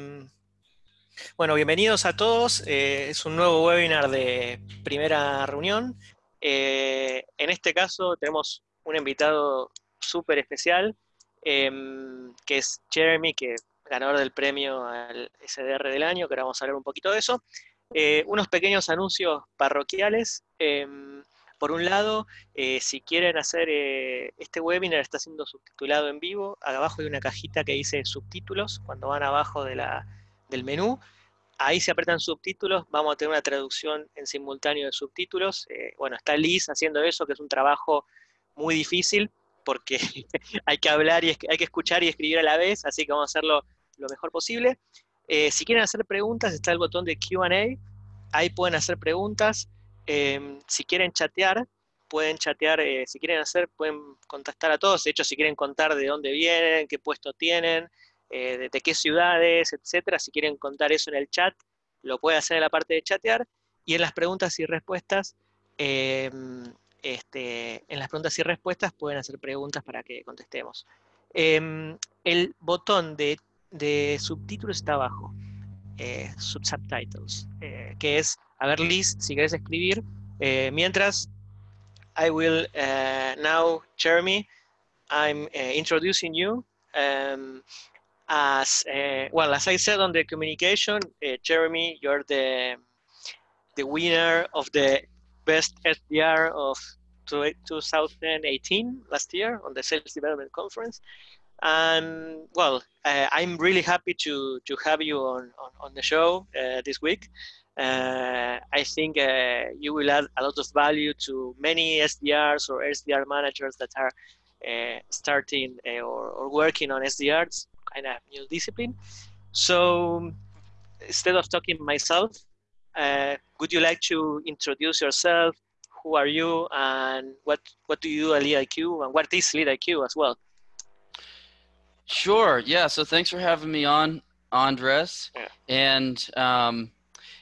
Mm. Bueno, bienvenidos a todos. Eh, es un nuevo webinar de primera reunión. Eh, en este caso tenemos un invitado súper especial, em, que es Jeremy, que ganador del premio al SDR del año, que ahora vamos a hablar un poquito de eso. Eh, unos pequeños anuncios parroquiales. Por un lado, si quieren hacer este webinar, está siendo subtitulado en vivo. Abajo hay una cajita que dice subtítulos, cuando van abajo de la, del menú. Ahí se apretan subtítulos, vamos a tener una traducción en simultáneo de subtítulos. Eh, bueno, está Liz haciendo eso, que es un trabajo muy difícil, porque hay que hablar y hay que escuchar y escribir a la vez, así que vamos a hacerlo lo mejor posible. Eh, si quieren hacer preguntas, está el botón de Q&A, ahí pueden hacer preguntas. Em, si quieren chatear, pueden chatear, eh, si quieren hacer, pueden contactar a todos. De hecho, si quieren contar de dónde vienen, qué puesto tienen, eh, de, qué ciudades, etcétera. Si quieren contar eso en el chat, lo pueden hacer en la parte de chatear. Y en las preguntas y respuestas, em, este, en las preguntas y respuestas pueden hacer preguntas para que contestemos. Em, el botón de, subtítulos está abajo, eh, subtitles, que es, a ver Liz, si querés escribir, mientras I will now, Jeremy, I'm introducing you. Um, as uh, well as I said on the communication, uh, Jeremy, you're the the winner of the best SDR of 2018 last year on the Sales Development Conference. And well, uh, I'm really happy to to have you on on, on the show uh, this week. Uh, I think uh, you will add a lot of value to many SDRs or SDR managers that are starting or, or working on SDRs kind of new discipline. So instead of talking myself, uh, would you like to introduce yourself? Who are you and what, what do you do at LeadIQ and what is LeadIQ as well? Sure, yeah, so thanks for having me on, Andres. Yeah. And um,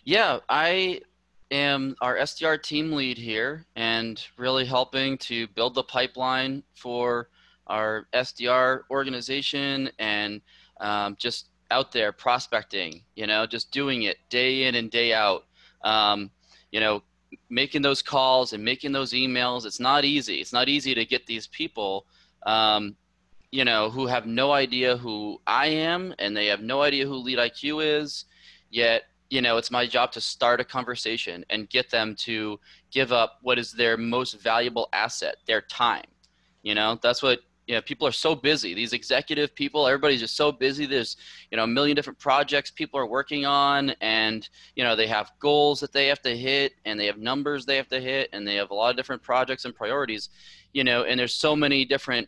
yeah, I am our SDR team lead here and really helping to build the pipeline for our SDR organization and um, just out there prospecting, you know, just doing it day in and day out. Um, you know, making those calls and making those emails. It's not easy. It's not easy to get these people, um, you know, who have no idea who I am and they have no idea who Lead IQ is. Yet, you know, it's my job to start a conversation and get them to give up what is their most valuable asset, their time. You know, that's what you know, people are so busy. These executive people, everybody's just so busy. There's, you know, a million different projects people are working on, and you know, they have goals that they have to hit, and they have numbers they have to hit, and they have a lot of different projects and priorities, you know, and there's so many different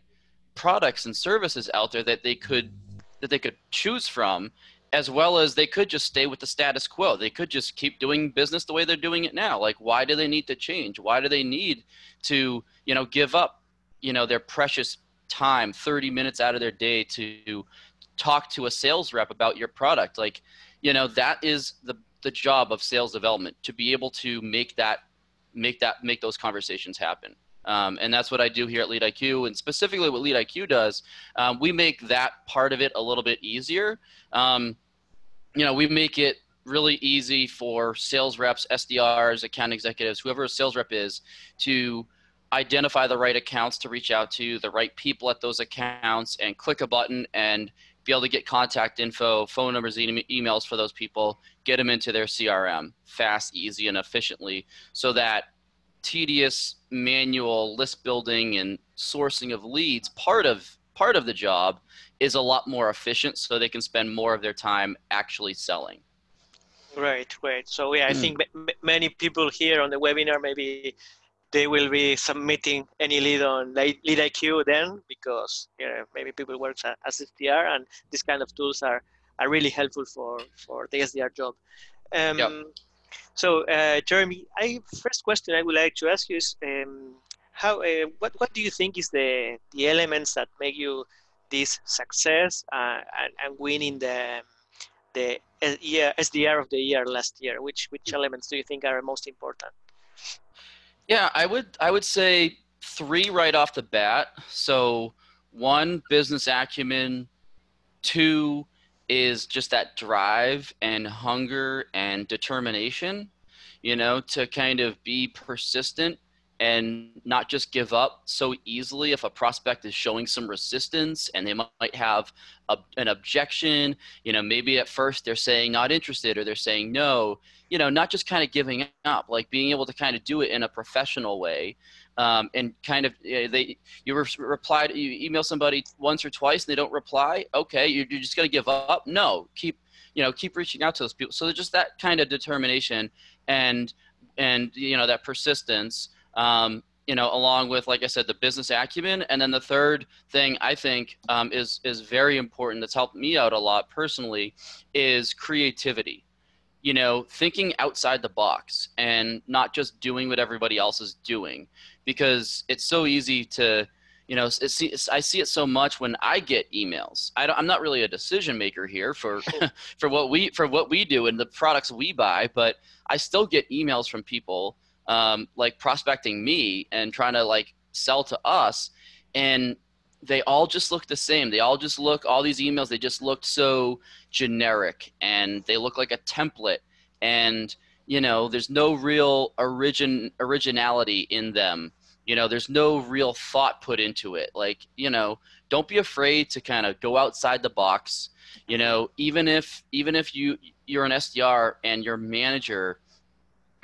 products and services out there that they could that they could choose from as well as they could just stay with the status quo. They could just keep doing business the way they're doing it now. Like, why do they need to change? Why do they need to, you know, give up, you know, their precious time 30 minutes out of their day to talk to a sales rep about your product like you know that is the the job of sales development to be able to make that make that make those conversations happen um, and that's what I do here at Lead IQ. And specifically, what Lead IQ does, um, we make that part of it a little bit easier. Um, you know, we make it really easy for sales reps, SDRs, account executives, whoever a sales rep is, to identify the right accounts to reach out to, the right people at those accounts, and click a button and be able to get contact info, phone numbers, e emails for those people, get them into their CRM fast, easy, and efficiently so that tedious manual list building and sourcing of leads part of part of the job is a lot more efficient so they can spend more of their time actually selling right right so yeah i mm. think many people here on the webinar maybe they will be submitting any lead on lead IQ then because you know, maybe people work as SDR and these kind of tools are, are really helpful for, for the SDR job. Um, yep. So uh, Jeremy, I, first question I would like to ask you is um, how uh, what what do you think is the the elements that make you this success uh, and, and winning the the year SDR of the year last year? Which which elements do you think are most important? Yeah, I would I would say three right off the bat. So one, business acumen. Two is just that drive and hunger and determination, you know, to kind of be persistent and not just give up so easily if a prospect is showing some resistance and they might have a, an objection. You know maybe at first they're saying not interested or they're saying no you know not just kind of giving up like being able to kind of do it in a professional way. Um, and kind of you know, they you re- reply you email somebody once or twice and they don't reply? Okay you're, you're just going to give up? No keep you know keep reaching out to those people. So just that kind of determination and and you know that persistence um, you know, along with, like I said, the business acumen. And then the third thing I think um, is, is very important that's helped me out a lot personally is creativity. You know, thinking outside the box and not just doing what everybody else is doing because it's so easy to, you know, it's, it's, I see it so much when I get emails. I am not really a decision maker here for, for what we, for what we do and the products we buy, but I still get emails from people um, like prospecting me and trying to like sell to us. And they all just look the same. They all just look all these emails they just looked so generic and they look like a template. And you know there's no real origin originality in them. You know there's no real thought put into it. Like you know don't be afraid to kind of go outside the box. You know even if even if you you're an sdr and your manager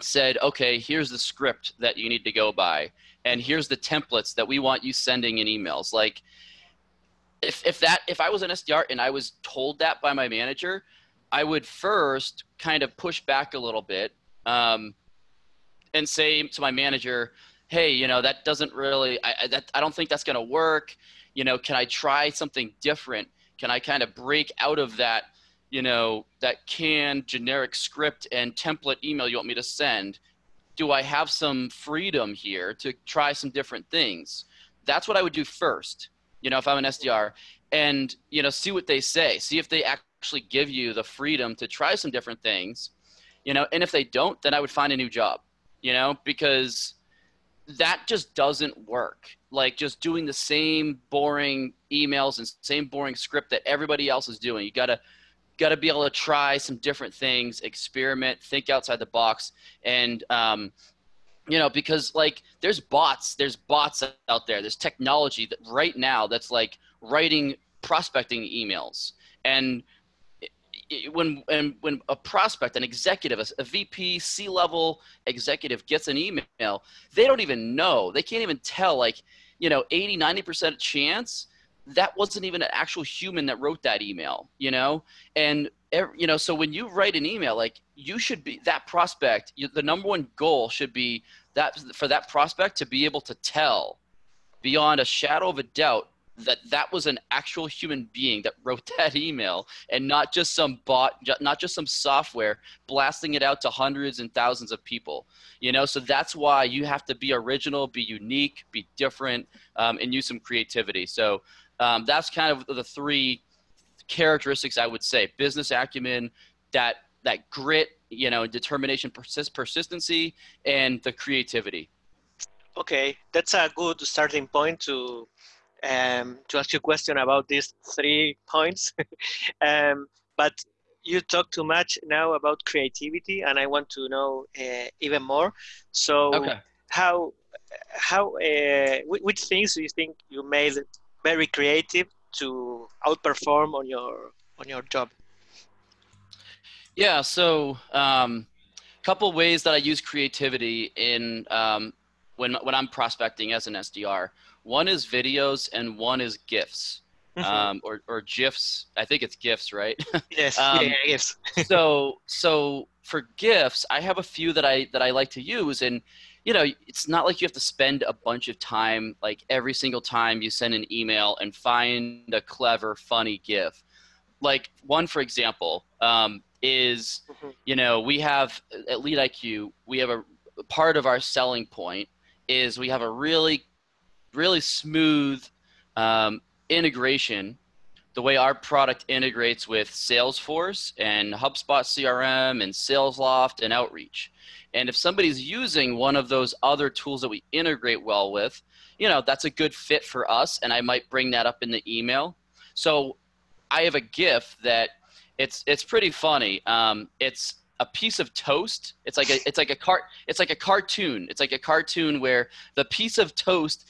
said, okay, here's the script that you need to go by, and here's the templates that we want you sending in emails. Like, if, if that if I was an SDR and I was told that by my manager, I would first kind of push back a little bit um, and say to my manager, "Hey, you know that doesn't really I, I that I don't think that's going to work. You know, can I try something different? Can I kind of break out of that you know, that canned generic script and template email you want me to send? Do I have some freedom here to try some different things? That's what I would do first, you know, if I'm an SDR and, you know, see what they say. See if they actually give you the freedom to try some different things, you know, and if they don't, then I would find a new job, you know, because that just doesn't work. Like just doing the same boring emails and same boring script that everybody else is doing. You got to got to be able to try some different things, experiment, think outside the box, and um, you know because like there's bots, there's bots out there, there's technology that right now that's like writing prospecting emails and when and when a prospect, an executive, a, a VP, C level executive gets an email, they don't even know. They can't even tell. Like, you know, 80, 90 percent chance that wasn't even an actual human that wrote that email, you know? And, you know, so when you write an email, like you should be that prospect, you, the number one goal should be that for that prospect to be able to tell beyond a shadow of a doubt that that was an actual human being that wrote that email and not just some bot not just some software blasting it out to hundreds and thousands of people you know so that's why you have to be original be unique be different um, and use some creativity so um, that's kind of the three characteristics I would say: business acumen, that that grit, you know, determination, persist, persistency, and the creativity. Okay, that's a good starting point to um, to ask you a question about these three points. um, but you talk too much now about creativity, and I want to know uh, even more. So, okay. how how uh, which things do you think you made very creative to outperform on your on your job? Yeah, so a um, couple ways that I use creativity in um, when when I'm prospecting as an SDR. One is videos and one is GIFs. Mm-hmm. Um, or, or GIFs. I think it's GIFs, right? Yes, um, yeah, GIFs. so, so for GIFs, I have a few that I that I like to use, and you know, it's not like you have to spend a bunch of time, like every single time you send an email and find a clever, funny GIF. Like one, for example, um, is, mm-hmm. you know, we have at Lead IQ, we have a part of our selling point is we have a really, really smooth um, integration the way our product integrates with Salesforce and HubSpot CRM and SalesLoft and Outreach. And if somebody's using one of those other tools that we integrate well with, you know, that's a good fit for us. And I might bring that up in the email. So I have a GIF that it's it's pretty funny. Um, it's a piece of toast. It's like a it's like a cart it's like a cartoon. It's like a cartoon where the piece of toast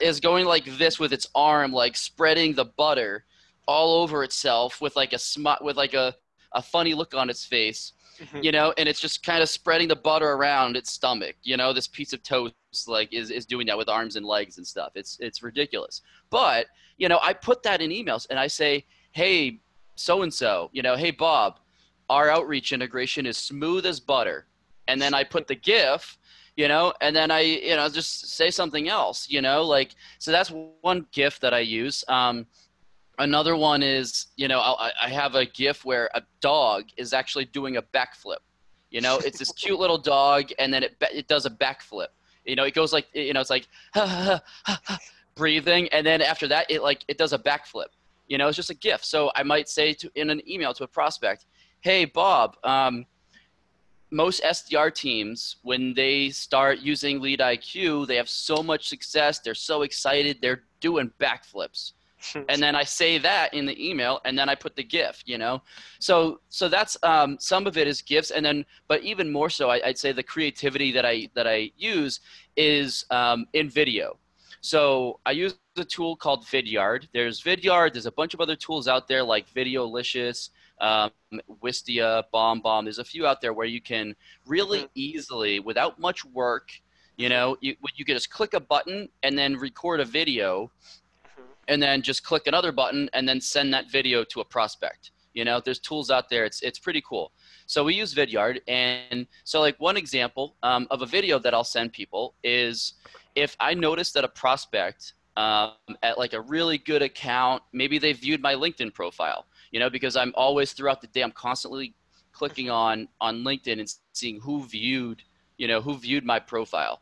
is going like this with its arm, like spreading the butter all over itself with like a smut with like a a funny look on its face. Mm-hmm. You know, and it's just kind of spreading the butter around its stomach. You know, this piece of toast like is, is doing that with arms and legs and stuff. It's it's ridiculous. But you know, I put that in emails and I say, hey, so and so, you know, hey Bob, our outreach integration is smooth as butter. And then I put the GIF, you know, and then I, you know, just say something else, you know, like, so that's one GIF that I use. Um, another one is, you know, I, I have a GIF where a dog is actually doing a backflip. You know, it's this cute little dog, and then it it does a backflip. You know, it goes like, you know, it's like breathing, and then after that, it like it does a backflip. You know, it's just a GIF. So I might say to in an email to a prospect, hey, Bob, um, most SDR teams, when they start using Lead IQ, they have so much success. They're so excited. They're doing backflips. and then I say that in the email, and then I put the GIF. You know, so so that's um, some of it is GIFs, and then but even more so, I, would say the creativity that I that I use is um, in video. So I use a tool called Vidyard. There's Vidyard. There's a bunch of other tools out there like Videolicious, um, Wistia, BombBomb. There's a few out there where you can really mm-hmm. easily, without much work, you know, you, you can just click a button and then record a video. And then just click another button and then send that video to a prospect. You know, there's tools out there. It's it's pretty cool. So we use Vidyard, and so like one example um, of a video that I'll send people is if I notice that a prospect um, at like a really good account, maybe they viewed my LinkedIn profile, you know, because I'm always throughout the day, I'm constantly clicking on on LinkedIn and seeing who viewed, you know, who viewed my profile.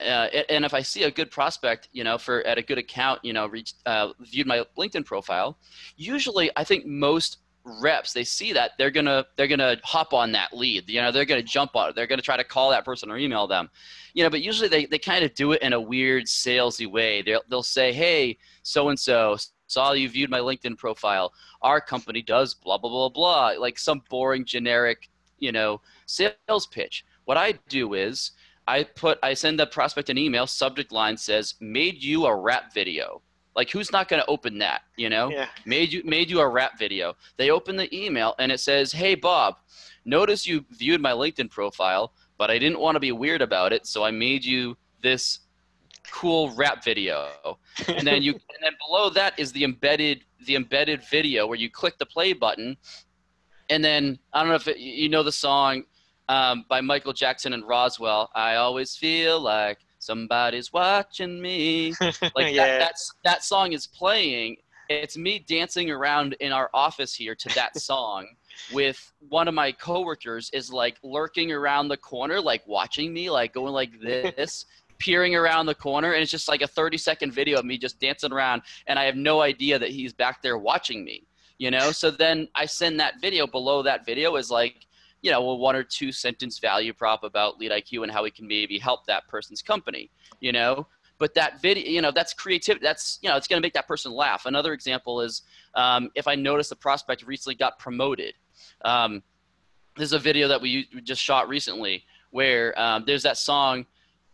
Uh, and if I see a good prospect, you know, for at a good account, you know, reached uh, viewed my LinkedIn profile, usually I think most reps they see that they're gonna they're gonna hop on that lead you know they're gonna jump on it they're gonna try to call that person or email them. You know but usually they, they kind of do it in a weird salesy way. They'll, they'll say hey so and so saw you viewed my linkedin profile. Our company does blah blah blah blah like some boring generic you know sales pitch. What i do is i put i send the prospect an email subject line says made you a rap video like who's not going to open that? You know, yeah. made you made you a rap video. They open the email and it says, "Hey Bob, notice you viewed my LinkedIn profile, but I didn't want to be weird about it, so I made you this cool rap video." and then you and then below that is the embedded the embedded video where you click the play button, and then I don't know if it, you know the song um, by Michael Jackson and Rockwell. I always feel like somebody's watching me. Like yeah. that, that's, that song is playing. It's me dancing around in our office here to that song with one of my coworkers is like lurking around the corner, like watching me, like going like this. peering around the corner and it's just like a 30 second video of me just dancing around and i have no idea that he's back there watching me you know so then i send that video below that video is like you know, a one or two sentence value prop about lead IQ and how we can maybe help that person's company, you know. But that video, you know, that's creativity. That's you know, it's going to make that person laugh. Another example is um, if I notice a prospect recently got promoted. Um, is a video that we just shot recently where um, there's that song,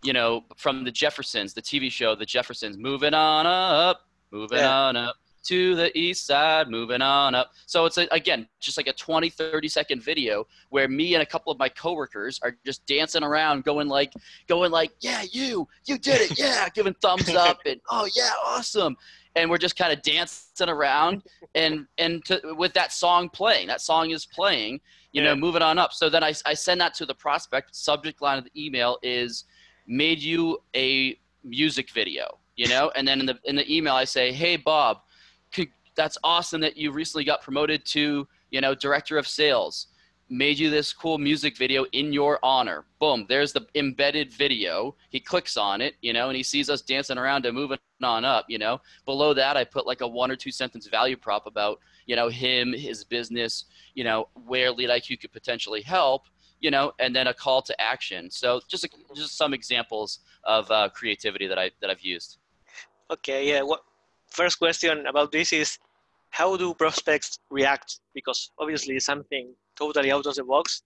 you know, from the Jeffersons, the TV show, The Jeffersons, moving on up, moving yeah. on up to the east side, moving on up. So it's a, again just like a 20, 30 second video where me and a couple of my coworkers are just dancing around, going like, going like, yeah, you, you did it, yeah, giving thumbs up and oh yeah, awesome. And we're just kind of dancing around and and to, with that song playing. That song is playing, you yeah. know, moving on up. So then I, I send that to the prospect. Subject line of the email is made you a music video, you know, and then in the in the email I say, hey Bob that's awesome that you recently got promoted to, you know, director of sales. Made you this cool music video in your honor. Boom, there's the embedded video. He clicks on it, you know, and he sees us dancing around and moving on up, you know. Below that, I put like a one or two sentence value prop about, you know, him, his business, you know, where Lead IQ could potentially help, you know, and then a call to action. So just just some examples of uh, creativity that I that I've used. Okay, yeah. What first question about this is how do prospects react? Because obviously something totally out of the box.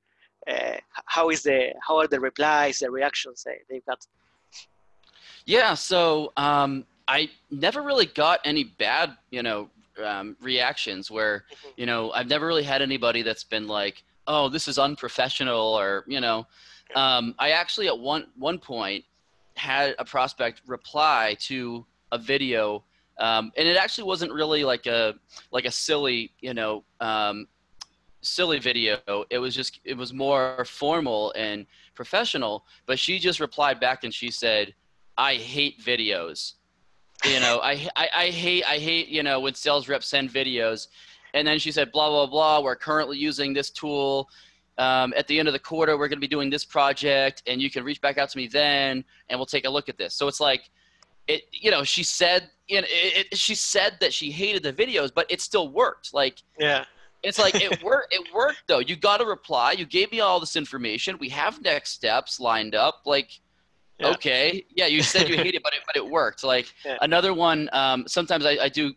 Uh, how is the how are the replies, the reactions they, they've got? Yeah, so um, I never really got any bad, you know, um, reactions where, mm-hmm. you know, I've never really had anybody that's been like, oh, this is unprofessional or, you know, um, I actually at one, one point had a prospect reply to a video um, and it actually wasn't really like a, like a silly, you know, um, silly video. It was just, it was more formal and professional, but she just replied back and she said, I hate videos you know, I, I, I hate, I hate, you know, when sales reps send videos. And then she said, blah, blah, blah, we're currently using this tool. Um, at the end of the quarter, we're going to be doing this project and you can reach back out to me then and we'll take a look at this. So it's like, it, you know, she said, you know, it, it, she said that she hated the videos, but it still worked. Like, yeah, it's like it worked. It worked though. You got a reply. You gave me all this information. We have next steps lined up. Like, yeah. Okay. Yeah, you said you hated, it, but it, but it worked. Like yeah. another one. Um, sometimes I, I do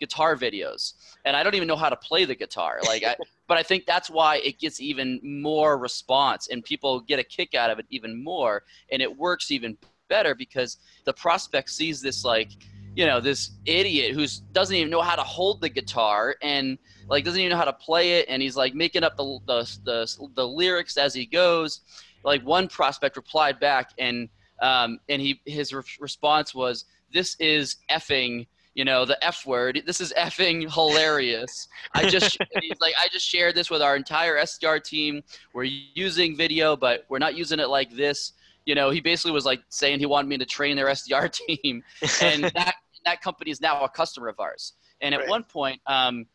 guitar videos, and I don't even know how to play the guitar. Like, I, but I think that's why it gets even more response, and people get a kick out of it even more, and it works even better because the prospect sees this like, you know, this idiot who doesn't even know how to hold the guitar and like doesn't even know how to play it, and he's like making up the the, the, the lyrics as he goes. Like one prospect replied back and um, and he his re- response was this is effing you know the f word. This is effing hilarious. I just like i just shared this with our entire sdr team. We're using video but we're not using it like this you know he basically was like saying he wanted me to train their sdr team and that that company is now a customer of ours and at right. one point um,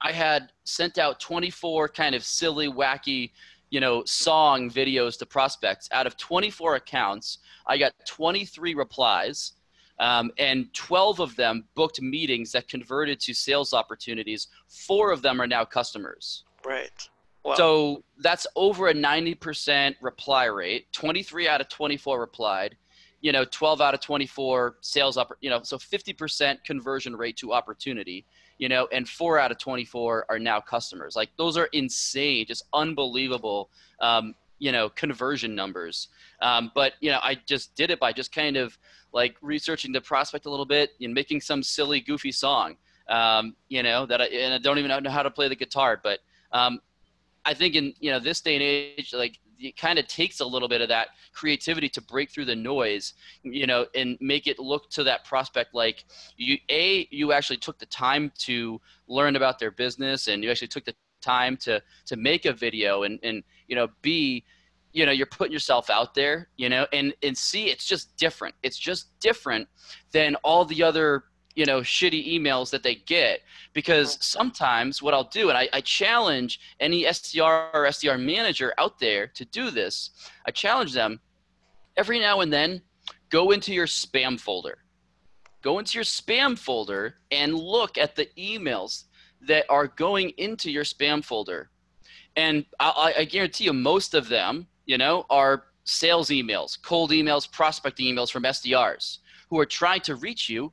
i had sent out 24 kind of silly wacky you know, song videos to prospects. Out of 24 accounts, I got 23 replies, um, and 12 of them booked meetings that converted to sales opportunities. Four of them are now customers. Right. Wow. So that's over a 90% reply rate. 23 out of 24 replied. You know, 12 out of 24 sales up. You know, so 50% conversion rate to opportunity you know, and four out of 24 are now customers. Like those are insane, just unbelievable, um, you know, conversion numbers. Um, but, you know, I just did it by just kind of like researching the prospect a little bit and making some silly, goofy song, um, you know, that I, and I don't even know how to play the guitar, but um, I think in, you know, this day and age, like it kind of takes a little bit of that creativity to break through the noise, you know, and make it look to that prospect like you a you actually took the time to learn about their business and you actually took the time to to make a video and and you know b you know you're putting yourself out there you know and and see it's just different. It's just different than all the other you know shitty emails that they get. Because sometimes what i'll do and I, I, challenge any sdr or sdr manager out there to do this i challenge them every now and then go into your spam folder. Go into your spam folder and look at the emails that are going into your spam folder. And I, I guarantee you most of them you know are sales emails cold emails prospecting emails from sdrs who are trying to reach you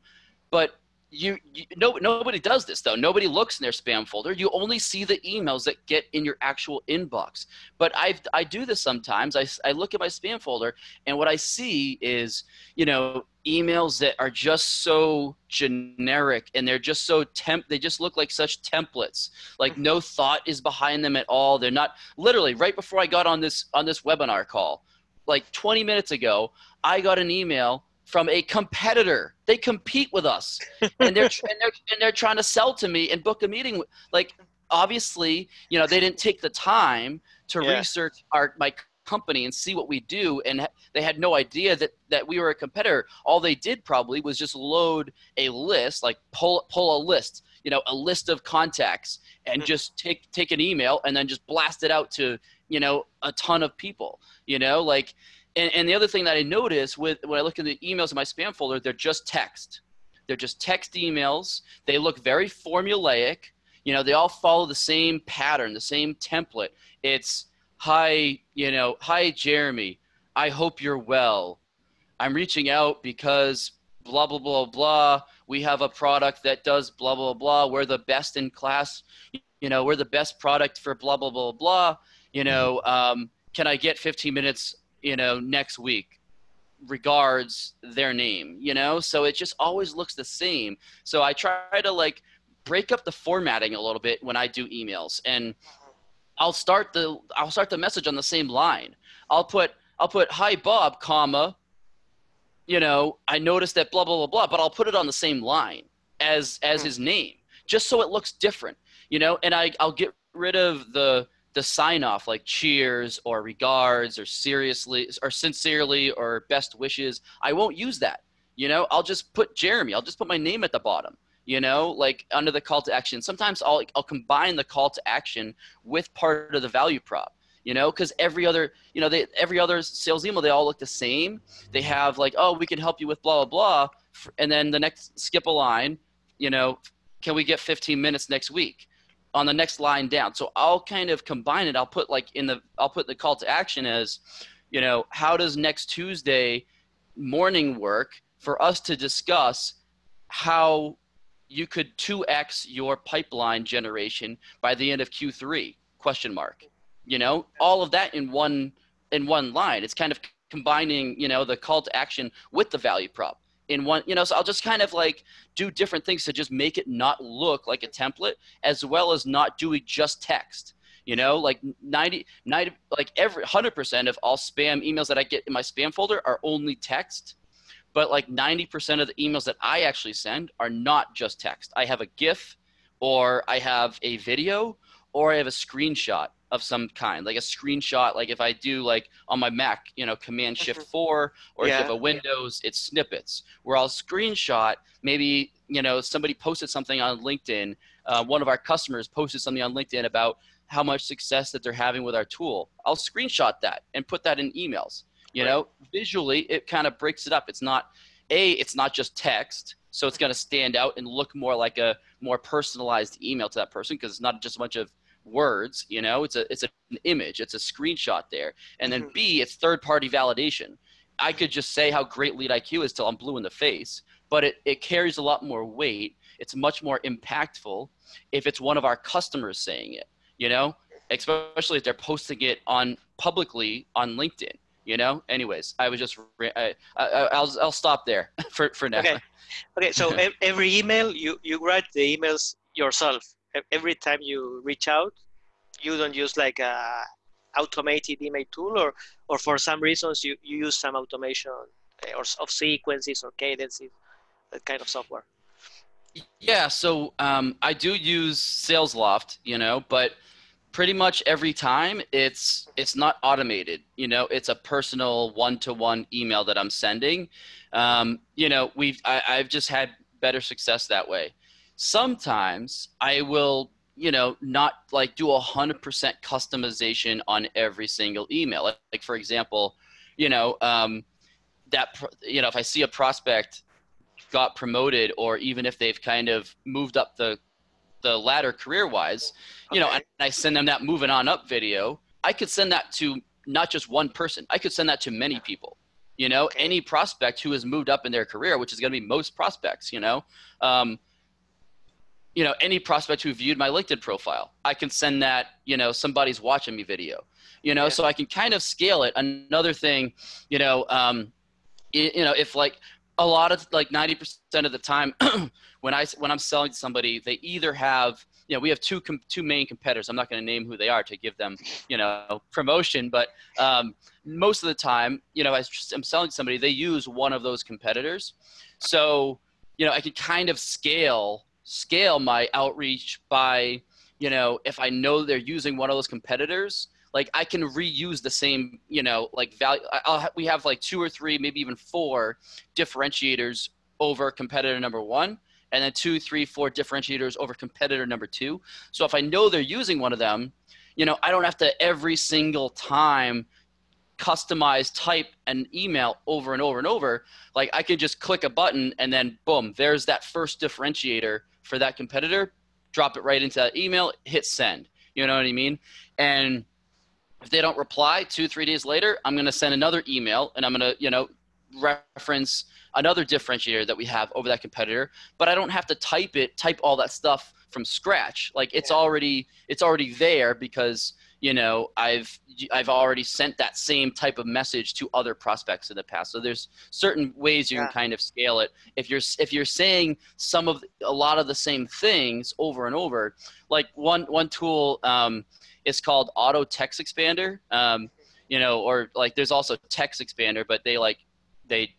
but you, you no nobody does this though. Nobody looks in their spam folder. You only see the emails that get in your actual inbox. But i i do this sometimes. I, I look at my spam folder and what i see is you know emails that are just so generic and they're just so temp they just look like such templates. Like no thought is behind them at all. They're not literally right before i got on this on this webinar call like 20 minutes ago i got an email from a competitor. They compete with us, and they're and they're and they're trying to sell to me and book a meeting. Like obviously, you know, they didn't take the time to yeah. research our my company and see what we do, and they had no idea that that we were a competitor. All they did probably was just load a list, like pull pull a list, you know, a list of contacts, and mm-hmm. just take take an email and then just blast it out to you know a ton of people. You know, like and, and the other thing that I notice with when I look at the emails in my spam folder, they're just text. They're just text emails. They look very formulaic. You know, they all follow the same pattern, the same template. It's hi, you know, hi Jeremy. I hope you're well. I'm reaching out because blah blah blah blah. We have a product that does blah blah blah. We're the best in class. You know, we're the best product for blah blah blah blah. You know, um, can I get 15 minutes? You know, next week regards their name you know? So it just always looks the same. So i try to like break up the formatting a little bit when i do emails. And i'll start the i'll start the message on the same line. I'll put i'll put hi bob comma you know i noticed that blah blah blah blah but i'll put it on the same line as as hmm. his name just so it looks different you know? And i i'll get rid of the the sign off like cheers or regards or seriously or sincerely or best wishes i won't use that you know? I'll just put jeremy i'll just put my name at the bottom you know? Like under the call to action. Sometimes i'll i'll combine the call to action with part of the value prop you know? Because every other you know they every other sales email they all look the same. They have like oh we can help you with blah blah blah and then the next skip a line you know? Can we get 15 minutes next week on the next line down. So I'll kind of combine it. I'll put like in the I'll put the call to action as, you know, how does next Tuesday morning work for us to discuss how you could 2x your pipeline generation by the end of Q3 question mark. You know, all of that in one in one line. It's kind of combining, you know, the call to action with the value prop in one you know so i'll just kind of like do different things to just make it not look like a template as well as not doing just text you know? Like 90, 90 like every 100% of all spam emails that i get in my spam folder are only text but like 90% of the emails that i actually send are not just text. I have a gif or i have a video or i have a screenshot of some kind, like a screenshot. Like if I do like on my Mac, you know, Command Shift mm-hmm. Four, or yeah. if you have a Windows, it's snippets. Where I'll screenshot maybe you know somebody posted something on LinkedIn. Uh, one of our customers posted something on LinkedIn about how much success that they're having with our tool. I'll screenshot that and put that in emails. You right. know, visually it kind of breaks it up. It's not a, it's not just text so it's going to stand out and look more like a more personalized email to that person because it's not just a bunch of words you know it's a it's an image it's a screenshot there. And then mm-hmm. b it's third party validation. I could just say how great lead iq is till i'm blue in the face but it, it carries a lot more weight. It's much more impactful if it's one of our customers saying it you know especially if they're posting it on publicly on linkedin you know? Anyways i was just I, I, will I'll stop there for, for now. Okay. Okay so every email you you write the emails yourself every time you reach out, you don't use like a automated email tool or, or for some reasons you, you use some automation eh, or of sequences or cadences, that kind of software. Yeah, so um, I do use SalesLoft, you know, but pretty much every time it's it's not automated. You know, it's a personal one-to-one email that I'm sending. Um, you know, we've I, I've just had better success that way. Sometimes I will, you know, not like do a hundred percent customization on every single email. Like, like for example, you know, um, that you know, if I see a prospect got promoted, or even if they've kind of moved up the the ladder career wise, you know, and I send them that moving on up video, I could send that to not just one person. I could send that to many people. You know, any prospect who has moved up in their career, which is going to be most prospects. You know, um, you know any prospect who viewed my linkedin profile i can send that you know somebody's watching me video you know yeah. so i can kind of scale it. Another thing you know um you, you know if like a lot of like 90% of the time when i when i'm selling to somebody they either have you know we have two com- two main competitors. I'm not going to name who they are to give them you know promotion but um, most of the time you know i'm selling to somebody they use one of those competitors. So you know i can kind of scale scale my outreach by you know if i know they're using one of those competitors like i can reuse the same you know like value I'll, we have like two or three maybe even four differentiators over competitor number one and then two three four differentiators over competitor number two. So if i know they're using one of them you know i don't have to every single time customize type an email over and over and over. Like i can just click a button and then boom there's that first differentiator for that competitor, drop it right into that email, hit send. You know what I mean? And if they don't reply two, three days later, I'm going to send another email and I'm going to, you know, reference another differentiator that we have over that competitor. But I don't have to type it, type all that stuff from scratch. Like it's already it's already there because you know I've I've already sent that same type of message to other prospects in the past. So there's certain ways you yeah. can kind of scale it. If you're if you're saying some of a lot of the same things over and over, like one one tool um, is called Auto Text Expander. Um, you know, or like there's also Text Expander, but they like they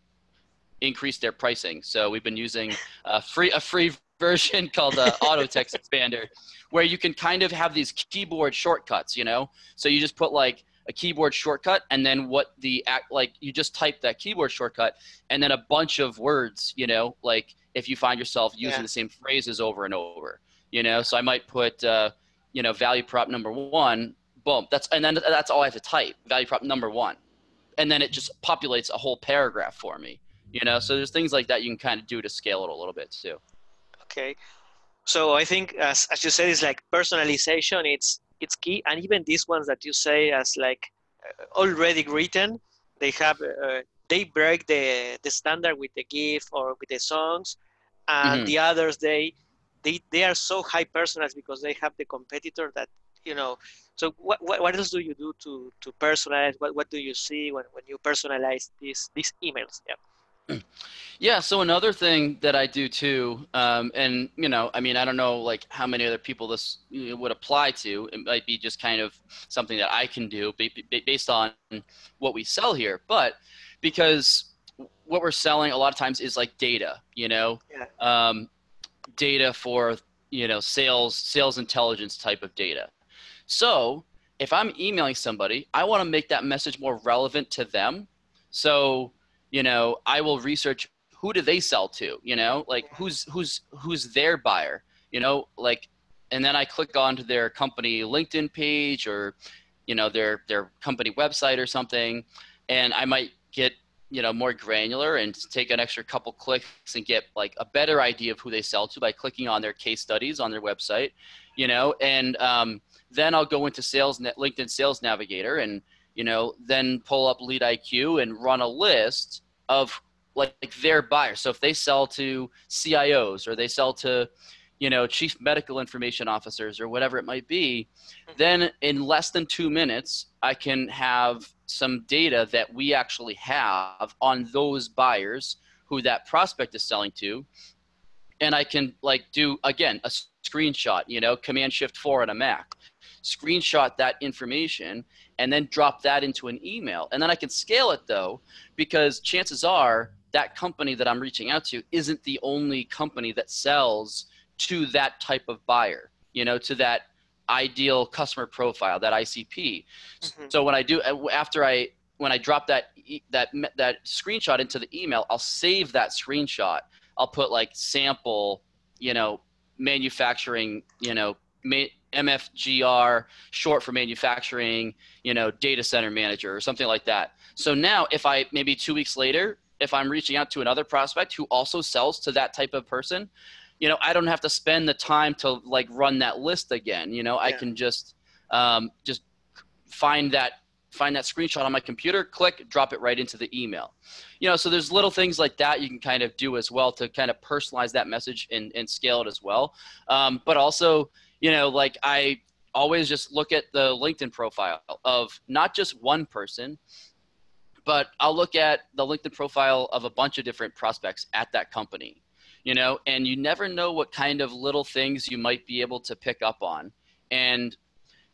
increase their pricing. So we've been using a free a free version called the Auto Text Expander, where you can kind of have these keyboard shortcuts. You know, so you just put like a keyboard shortcut and then what the act like you just type that keyboard shortcut and then a bunch of words you know? Like if you find yourself using yeah. the same phrases over and over you know? So i might put uh, you know value prop number one boom that's and then that's all i have to type value prop number one. And then it just populates a whole paragraph for me you know? So there's things like that you can kind of do to scale it a little bit too okay. So i think as, as you said it's like personalization it's it's key. And even these ones that you say as like uh, already written they have uh, they break the the standard with the gif or with the songs. And mm-hmm. the others they they they are so high personalized because they have the competitor that you know. So what, what, what else do you do to to personalize? What, what do you see when, when you personalize these these emails? Yeah yeah so another thing that i do too um, and you know i mean i don't know like how many other people this would apply to. It might be just kind of something that i can do based on what we sell here. But because what we're selling a lot of times is like data you know? Yeah. um, data for you know sales sales intelligence type of data. So if i'm emailing somebody i want to make that message more relevant to them. So you know, I will research who do they sell to, you know, like who's who's who's their buyer, you know, like and then I click onto their company LinkedIn page or you know their their company website or something. And I might get you know more granular and take an extra couple clicks and get like a better idea of who they sell to by clicking on their case studies on their website you know? And um, then i'll go into sales linkedin sales navigator and you know, then pull up Lead IQ and run a list of like, like their buyers. So if they sell to CIOs or they sell to, you know, chief medical information officers or whatever it might be, mm-hmm. then in less than two minutes, I can have some data that we actually have on those buyers who that prospect is selling to. And I can like do again a screenshot, you know, Command Shift four on a Mac, screenshot that information and then drop that into an email. And then I can scale it though, because chances are that company that I'm reaching out to isn't the only company that sells to that type of buyer, you know, to that ideal customer profile, that ICP. Mm-hmm. So when I do, after I, when I drop that, that, that screenshot into the email, I'll save that screenshot. I'll put like sample, you know, manufacturing, you know, ma- MFGR, short for manufacturing, you know, data center manager or something like that. So now if I maybe two weeks later, if I'm reaching out to another prospect who also sells to that type of person, you know, I don't have to spend the time to like run that list again. You know, yeah. I can just um, just find that find that screenshot on my computer, click, drop it right into the email. You know, so there's little things like that you can kind of do as well to kind of personalize that message and, and scale it as well. Um, but also, you know, like I always just look at the LinkedIn profile of not just one person, but I'll look at the LinkedIn profile of a bunch of different prospects at that company, you know, and you never know what kind of little things you might be able to pick up on. And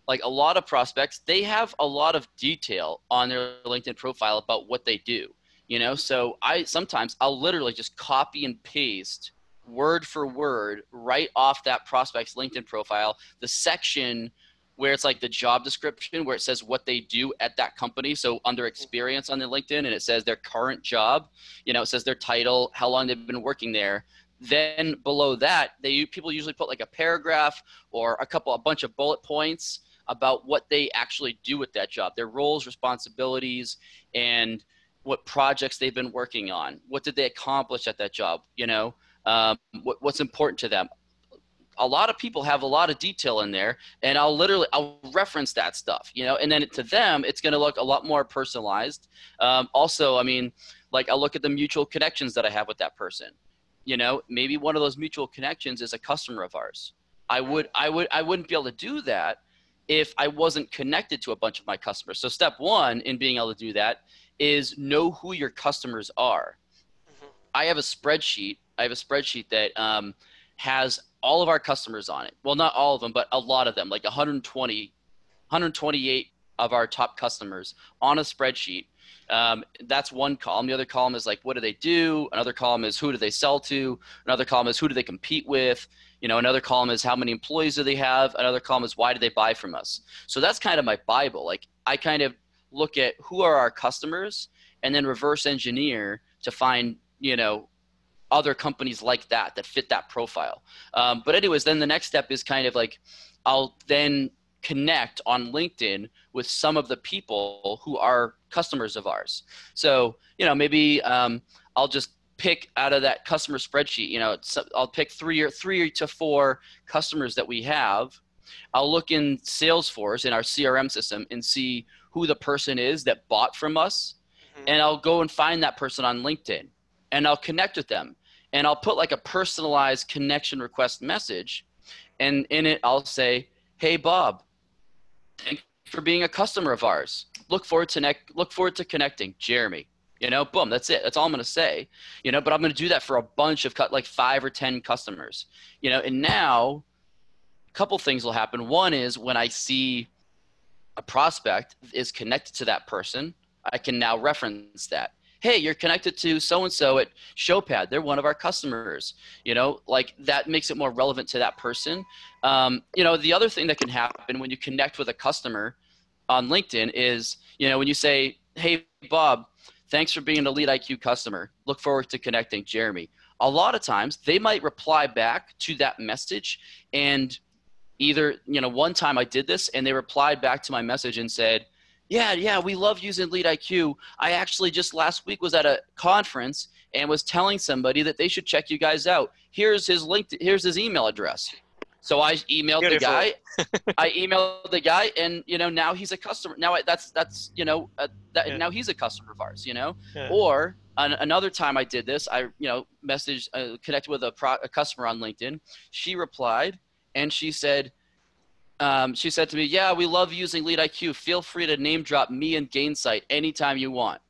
like a lot of prospects, they have a lot of detail on their LinkedIn profile about what they do, you know, so I sometimes I'll literally just copy and paste word for word right off that prospect's LinkedIn profile, the section where it's like the job description where it says what they do at that company. So under mm-hmm. experience on their LinkedIn and it says their current job, you know, it says their title, how long they've been working there. Then below that, they people usually put like a paragraph or a couple a bunch of bullet points about what they actually do with that job, their roles, responsibilities, and what projects they've been working on. What did they accomplish at that job, you know? Um, what, what's important to them a lot of people have a lot of detail in there and i'll literally i'll reference that stuff you know and then to them it's going to look a lot more personalized um, also i mean like I'll look at the mutual connections that I have with that person. You know, maybe one of those mutual connections is a customer of ours. I would I would I wouldn't be able to do that if I wasn't connected to a bunch of my customers. So step one in being able to do that is know who your customers are. Mm-hmm. I have a spreadsheet. I have a spreadsheet that um, has all of our customers on it. Well, not all of them, but a lot of them, like 120, 128 of our top customers on a spreadsheet. Um, that's one column. The other column is like, what do they do? Another column is who do they sell to? Another column is who do they compete with? You know, another column is how many employees do they have? Another column is why do they buy from us? So that's kind of my Bible. Like I kind of look at who are our customers and then reverse engineer to find, you know, other companies like that that fit that profile. Um, but anyways, then the next step is kind of like I'll then connect on LinkedIn with some of the people who are customers of ours. So you know maybe um, I'll just pick out of that customer spreadsheet. You know, I'll pick three or three to four customers that we have. I'll look in Salesforce in our CRM system and see who the person is that bought from us, mm-hmm. and I'll go and find that person on LinkedIn and I'll connect with them and I'll put like a personalized connection request message. And in it, I'll say, Hey, Bob, thank you for being a customer of ours. Look forward to, ne- look forward to connecting. Jeremy. You know, boom, that's it. That's all I'm going to say. You know, but I'm going to do that for a bunch of cut, like five or 10 customers. You know, and now a couple things will happen. One is when I see a prospect is connected to that person, I can now reference that hey, you're connected to so and so at Showpad. They're one of our customers. You know, like that makes it more relevant to that person. Um, you know, the other thing that can happen when you connect with a customer on LinkedIn is, you know, when you say, hey, Bob, thanks for being an LeadIQ customer. Look forward to connecting, Jeremy. A lot of times they might reply back to that message and either, you know, one time I did this and they replied back to my message and said, yeah, yeah, we love using LeadIQ. I actually just last week was at a conference and was telling somebody that they should check you guys out. Here's his link. To, here's his email address. So I emailed Beautiful. the guy. I emailed the guy, and you know now he's a customer. Now I, that's that's you know uh, that yeah. now he's a customer of ours. You know, yeah. or an, another time I did this, I you know messaged uh, connected with a, pro, a customer on LinkedIn. She replied, and she said, um, she said to me, "Yeah, we love using LeadIQ. Feel free to name drop me and Gainsight anytime you want."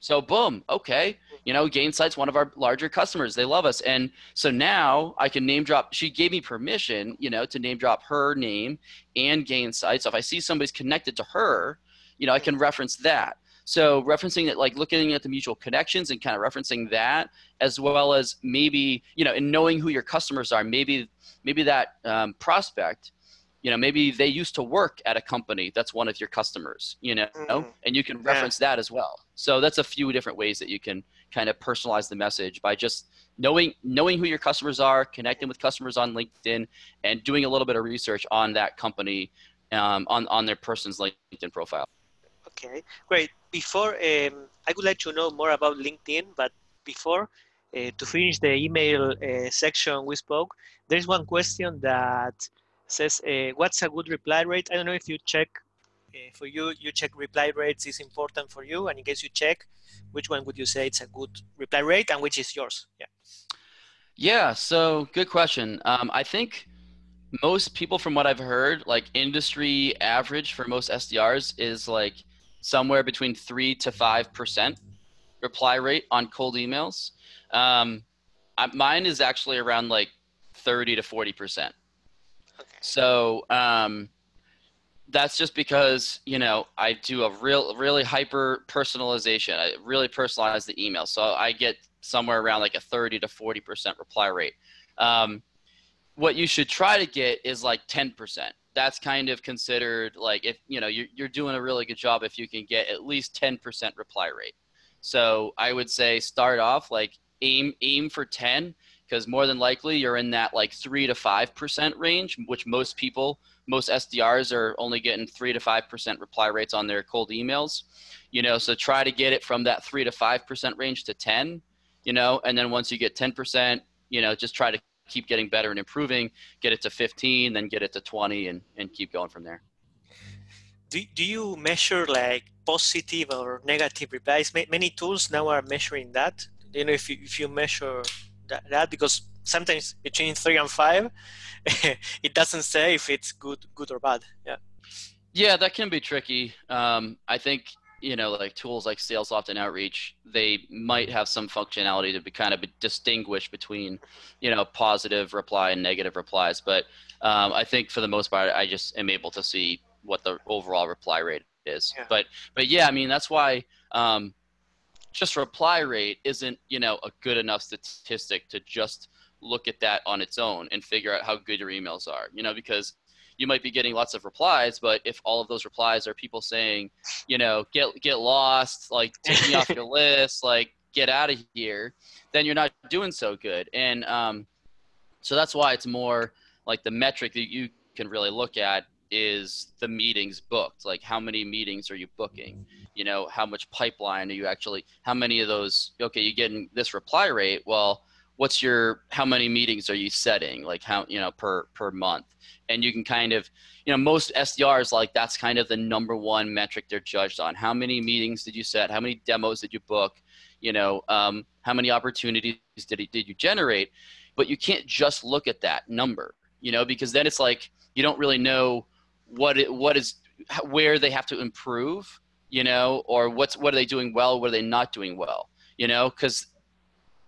So boom, okay, you know, Gainsight's one of our larger customers. They love us, and so now I can name drop. She gave me permission, you know, to name drop her name and Gainsight. So if I see somebody's connected to her, you know, I can reference that. So referencing it, like looking at the mutual connections and kind of referencing that, as well as maybe you know, and knowing who your customers are. Maybe maybe that um, prospect you know maybe they used to work at a company that's one of your customers you know mm-hmm. and you can reference yeah. that as well so that's a few different ways that you can kind of personalize the message by just knowing knowing who your customers are connecting with customers on linkedin and doing a little bit of research on that company um, on on their person's linkedin profile okay great before um, i would like to know more about linkedin but before uh, to finish the email uh, section we spoke there's one question that says, uh, what's a good reply rate? I don't know if you check, uh, for you, you check reply rates is important for you. And in case you check, which one would you say it's a good reply rate and which is yours? Yeah. Yeah, so good question. Um, I think most people from what I've heard, like industry average for most SDRs is like somewhere between three to 5% reply rate on cold emails. Um, mine is actually around like 30 to 40%. So um, that's just because you know I do a real, really hyper personalization. I really personalize the email, so I get somewhere around like a 30 to 40 percent reply rate. Um, what you should try to get is like 10 percent. That's kind of considered like if you know you're, you're doing a really good job if you can get at least 10 percent reply rate. So I would say start off like aim aim for 10 because more than likely you're in that like three to five percent range, which most people, most SDRs are only getting three to five percent reply rates on their cold emails. You know, so try to get it from that three to five percent range to ten. You know, and then once you get ten percent, you know, just try to keep getting better and improving. Get it to fifteen, then get it to twenty, and and keep going from there. Do, do you measure like positive or negative replies. Many tools now are measuring that. You know, if you, if you measure that, that because sometimes between three and five, it doesn't say if it's good, good or bad. Yeah. Yeah, that can be tricky. Um, I think you know, like tools like SalesLoft and Outreach, they might have some functionality to be kind of distinguish between, you know, positive reply and negative replies. But um, I think for the most part, I just am able to see what the overall reply rate is. Yeah. But but yeah, I mean that's why um, just reply rate isn't you know a good enough statistic to just look at that on its own and figure out how good your emails are. You know because you might be getting lots of replies, but if all of those replies are people saying, you know, get get lost, like take me off your list, like get out of here, then you're not doing so good. And um, so that's why it's more like the metric that you can really look at is the meetings booked like how many meetings are you booking you know how much pipeline are you actually how many of those okay you're getting this reply rate well what's your how many meetings are you setting like how you know per per month? And you can kind of you know most sdrs like that's kind of the number one metric they're judged on. How many meetings did you set? How many demos did you book? You know um, how many opportunities did, did you generate? But you can't just look at that number you know because then it's like you don't really know what it, what is where they have to improve, you know, or what's what are they doing well, what are they not doing well, you know, because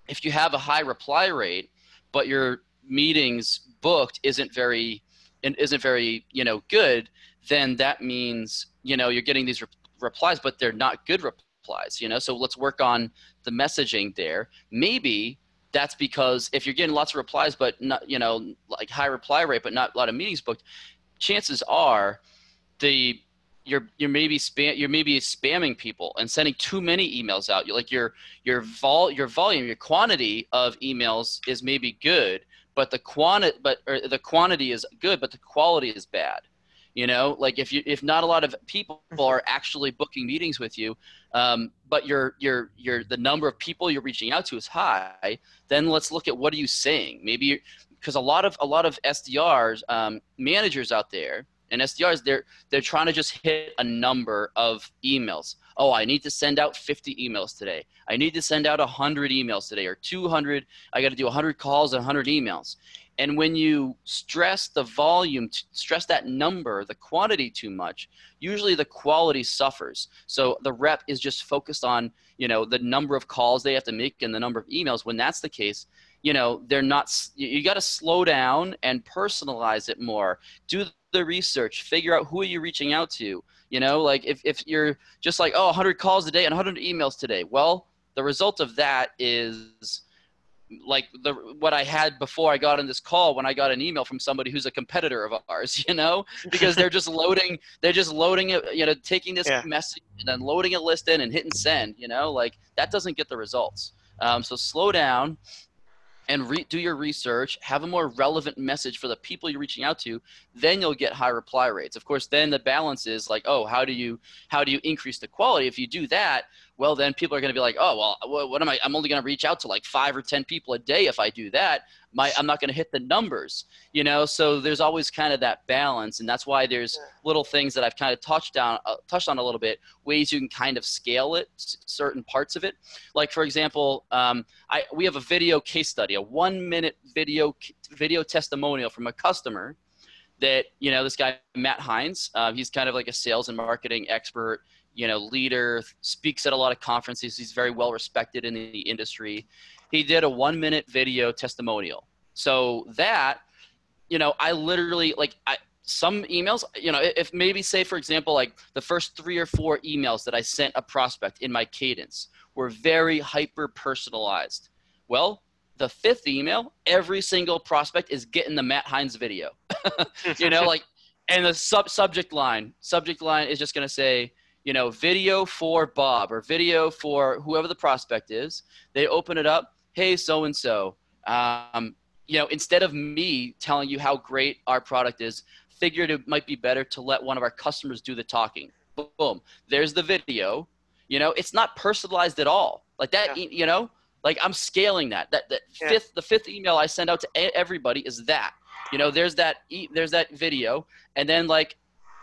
if you have a high reply rate, but your meetings booked isn't very isn't very you know good, then that means you know you're getting these re- replies, but they're not good replies, you know. So let's work on the messaging there. Maybe that's because if you're getting lots of replies but not you know like high reply rate but not a lot of meetings booked chances are the you're you're maybe spam you're maybe spamming people and sending too many emails out. You're like your your vol your volume your quantity of emails is maybe good, but the quantity but the quantity is good, but the quality is bad. You know, like if you if not a lot of people are actually booking meetings with you, um, but your your your the number of people you're reaching out to is high, then let's look at what are you saying. Maybe because a lot of a lot of SDRs um, managers out there and SDRs they're they're trying to just hit a number of emails. Oh, I need to send out 50 emails today. I need to send out 100 emails today or 200. I got to do 100 calls and 100 emails. And when you stress the volume, stress that number, the quantity too much, usually the quality suffers. So the rep is just focused on, you know, the number of calls they have to make and the number of emails. When that's the case, you know they're not you got to slow down and personalize it more do the research figure out who are you reaching out to you know like if, if you're just like oh 100 calls a day and 100 emails today well the result of that is like the what I had before I got on this call when I got an email from somebody who's a competitor of ours, you know, because they're just loading, they're just loading it, you know, taking this yeah. message and then loading a list in and hitting send, you know, like that doesn't get the results. Um, so slow down, and do your research, have a more relevant message for the people you're reaching out to, then you'll get high reply rates. Of course, then the balance is like, oh, how do you how do you increase the quality? If you do that, well, then people are going to be like, oh, well, what am I? I'm only going to reach out to like five or ten people a day if I do that my I'm not going to hit the numbers, you know. So there's always kind of that balance, and that's why there's little things that I've kind of touched on uh, touched on a little bit, ways you can kind of scale it, certain parts of it. Like for example, um, I we have a video case study, a one minute video video testimonial from a customer that you know this guy Matt Heinz, uh, he's kind of like a sales and marketing expert you know leader speaks at a lot of conferences he's very well respected in the industry he did a one minute video testimonial. So that, you know, I literally like I some emails, you know, if maybe say for example, like the first three or four emails that I sent a prospect in my cadence were very hyper personalized. Well, the fifth email, every single prospect is getting the Matt Heinz video. you know, like and the sub subject line, subject line is just gonna say, you know, video for Bob or video for whoever the prospect is. They open it up hey, so and so, you know, instead of me telling you how great our product is, figured it might be better to let one of our customers do the talking. Boom, there's the video. You know, it's not personalized at all. Like that, yeah. you know, like I'm scaling that. That, that yeah. fifth, the fifth email I send out to everybody is that. You know, there's that, there's that video, and then like,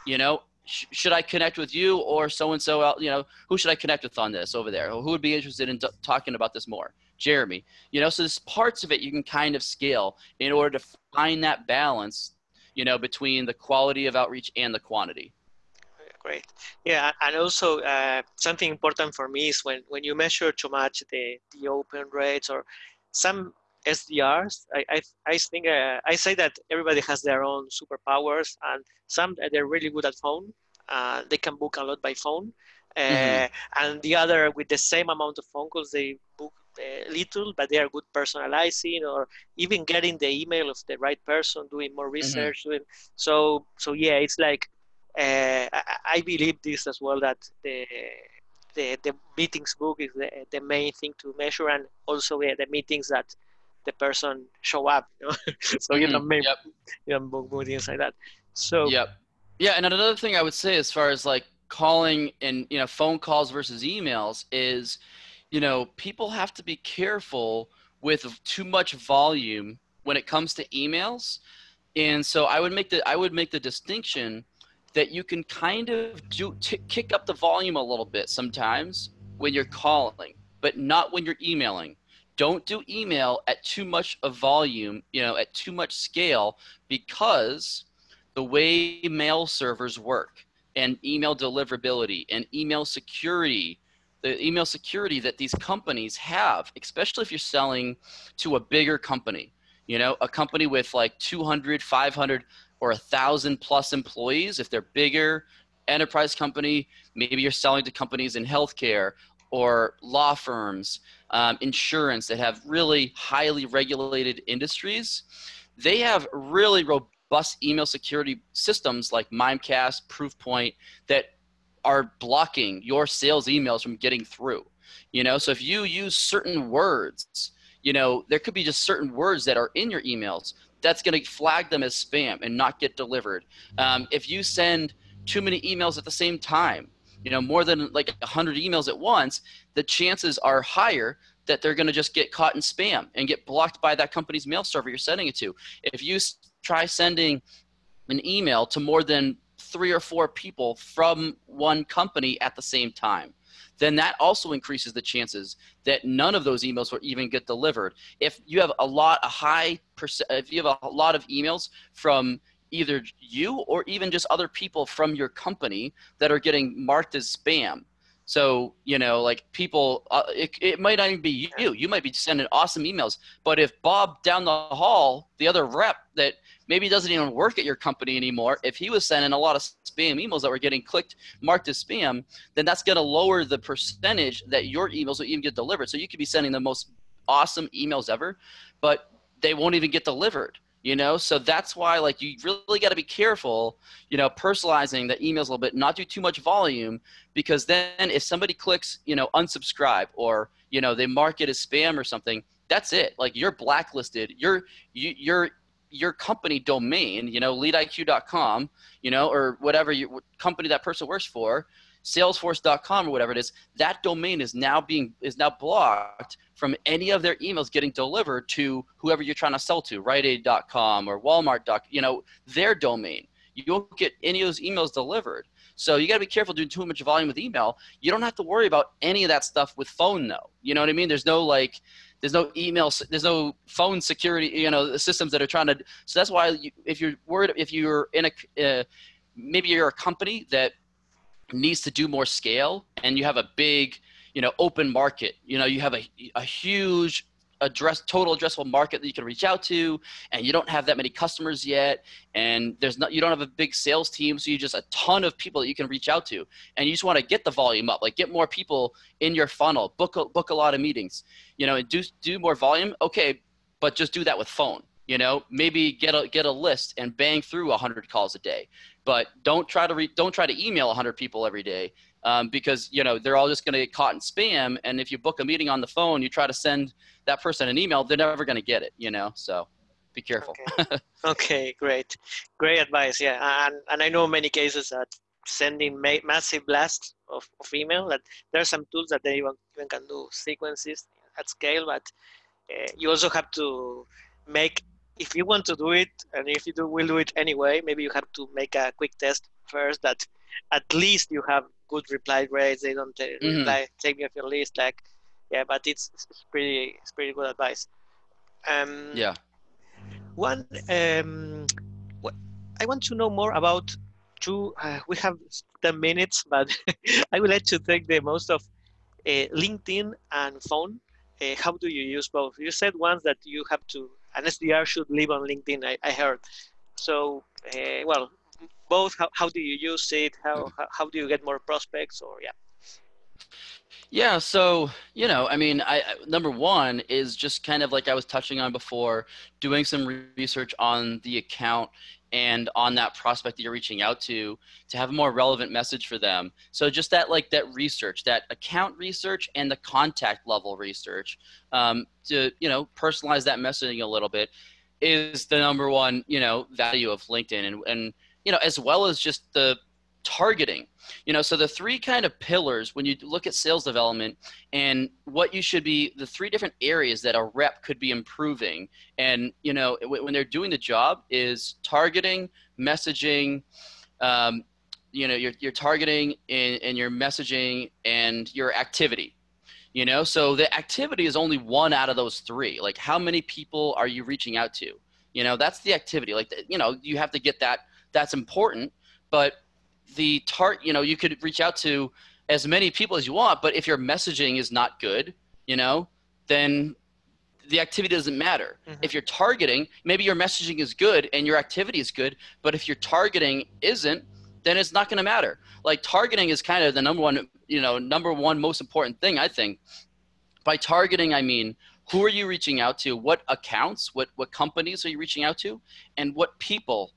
you know, sh- should I connect with you or so and so? You know, who should I connect with on this over there? Who would be interested in talking about this more? Jeremy. You know, so there's parts of it you can kind of scale in order to find that balance. You know, between the quality of outreach and the quantity. Great. Yeah, and also uh, something important for me is when when you measure too much the the open rates or some SDRs. I I, I think uh, I say that everybody has their own superpowers, and some they're really good at phone. Uh, they can book a lot by phone, uh, mm-hmm. and the other with the same amount of phone calls they book uh, little, but they are good personalizing or even getting the email of the right person, doing more mm-hmm. research. Mm-hmm. Doing, so so yeah, it's like uh, I, I believe this as well that the the, the meetings book is the, the main thing to measure and also yeah, the meetings that the person show up. You know? so you know, mm-hmm. maybe yep. you know, meetings like that. So yep, yeah. And another thing I would say, as far as like calling and you know phone calls versus emails, is you know people have to be careful with too much volume when it comes to emails. And so I would make the I would make the distinction that you can kind of do t- kick up the volume a little bit sometimes when you're calling, but not when you're emailing don't do email at too much of volume, you know, at too much scale because the way mail servers work and email deliverability and email security, the email security that these companies have, especially if you're selling to a bigger company, you know, a company with like 200, 500 or a thousand plus employees, if they're bigger, enterprise company, maybe you're selling to companies in healthcare or law firms, um, insurance that have really highly regulated industries, they have really robust email security systems like Mimecast, Proofpoint that are blocking your sales emails from getting through. You know, so if you use certain words, you know, there could be just certain words that are in your emails that's going to flag them as spam and not get delivered. Um, if you send too many emails at the same time, you know, more than like 100 emails at once, the chances are higher that they're going to just get caught in spam and get blocked by that company's mail server you're sending it to. If you try sending an email to more than three or four people from one company at the same time, then that also increases the chances that none of those emails will even get delivered. If you have a lot, a high percent, if you have a lot of emails from either you or even just other people from your company that are getting marked as spam. So, you know, like people, uh, it, it might not even be you. You might be sending awesome emails. But if Bob down the hall, the other rep that maybe doesn't even work at your company anymore, if he was sending a lot of spam emails that were getting clicked, marked as spam, then that's going to lower the percentage that your emails will even get delivered. So you could be sending the most awesome emails ever, but they won't even get delivered you know? So that's why like you really got to be careful you know personalizing the emails a little bit not do too much volume because then if somebody clicks you know unsubscribe or you know they mark it as spam or something that's it. Like you're blacklisted. Your you, your your company domain you know leadiq.com you know or whatever your company that person works for salesforce.com or whatever it is that domain is now being is now blocked from any of their emails getting delivered to whoever you're trying to sell to, RiteAid.com or Walmart. You know, their domain. You won't get any of those emails delivered. So you got to be careful doing too much volume with email. You don't have to worry about any of that stuff with phone, though. You know what I mean? There's no like, there's no email, there's no phone security. You know, systems that are trying to. So that's why you, if you're worried, if you're in a, uh, maybe you're a company that needs to do more scale, and you have a big you know open market. You know you have a, a huge address total addressable market that you can reach out to and you don't have that many customers yet and there's not you don't have a big sales team so you just a ton of people that you can reach out to. And you just want to get the volume up like get more people in your funnel. Book a, book a lot of meetings. You know and do do more volume okay but just do that with phone. You know maybe get a get a list and bang through 100 calls a day but don't try to re, don't try to email 100 people every day um, because you know they're all just going to get caught in spam. And if you book a meeting on the phone, you try to send that person an email, they're never going to get it. You know, so be careful. Okay. okay, great, great advice. Yeah, and and I know many cases that sending ma- massive blasts of, of email that there are some tools that they even, even can do sequences at scale, but uh, you also have to make if you want to do it, and if you do, will do it anyway, maybe you have to make a quick test first that at least you have good reply rates. They don't take, mm-hmm. reply, take me off your list. Like, yeah, but it's, it's pretty it's pretty good advice. Um, yeah. One, um, what, I want to know more about two. Uh, we have ten minutes, but I would like to take the most of uh, LinkedIn and phone. Uh, how do you use both? You said once that you have to an SDR should live on LinkedIn. I, I heard. So, uh, well, both. How, how do you use it? How, how how do you get more prospects? Or yeah. Yeah, so you know, I mean, I number one is just kind of like I was touching on before, doing some research on the account and on that prospect that you're reaching out to to have a more relevant message for them. So just that like that research, that account research and the contact level research um, to you know personalize that messaging a little bit is the number one you know value of LinkedIn and and you know as well as just the targeting. You know so the three kind of pillars when you look at sales development and what you should be the three different areas that a rep could be improving. And you know when they're doing the job is targeting messaging um, you know your, your targeting and, and your messaging and your activity you know? So the activity is only one out of those three. Like how many people are you reaching out to? You know that's the activity. Like you know you have to get that that's important. But the tart you know you could reach out to as many people as you want but if your messaging is not good you know then the activity doesn't matter. Mm-hmm. if you're targeting maybe your messaging is good and your activity is good but if your targeting isn't then it's not going to matter. Like targeting is kind of the number one you know number one most important thing i think. By targeting i mean who are you reaching out to? What accounts what what companies are you reaching out to? And what people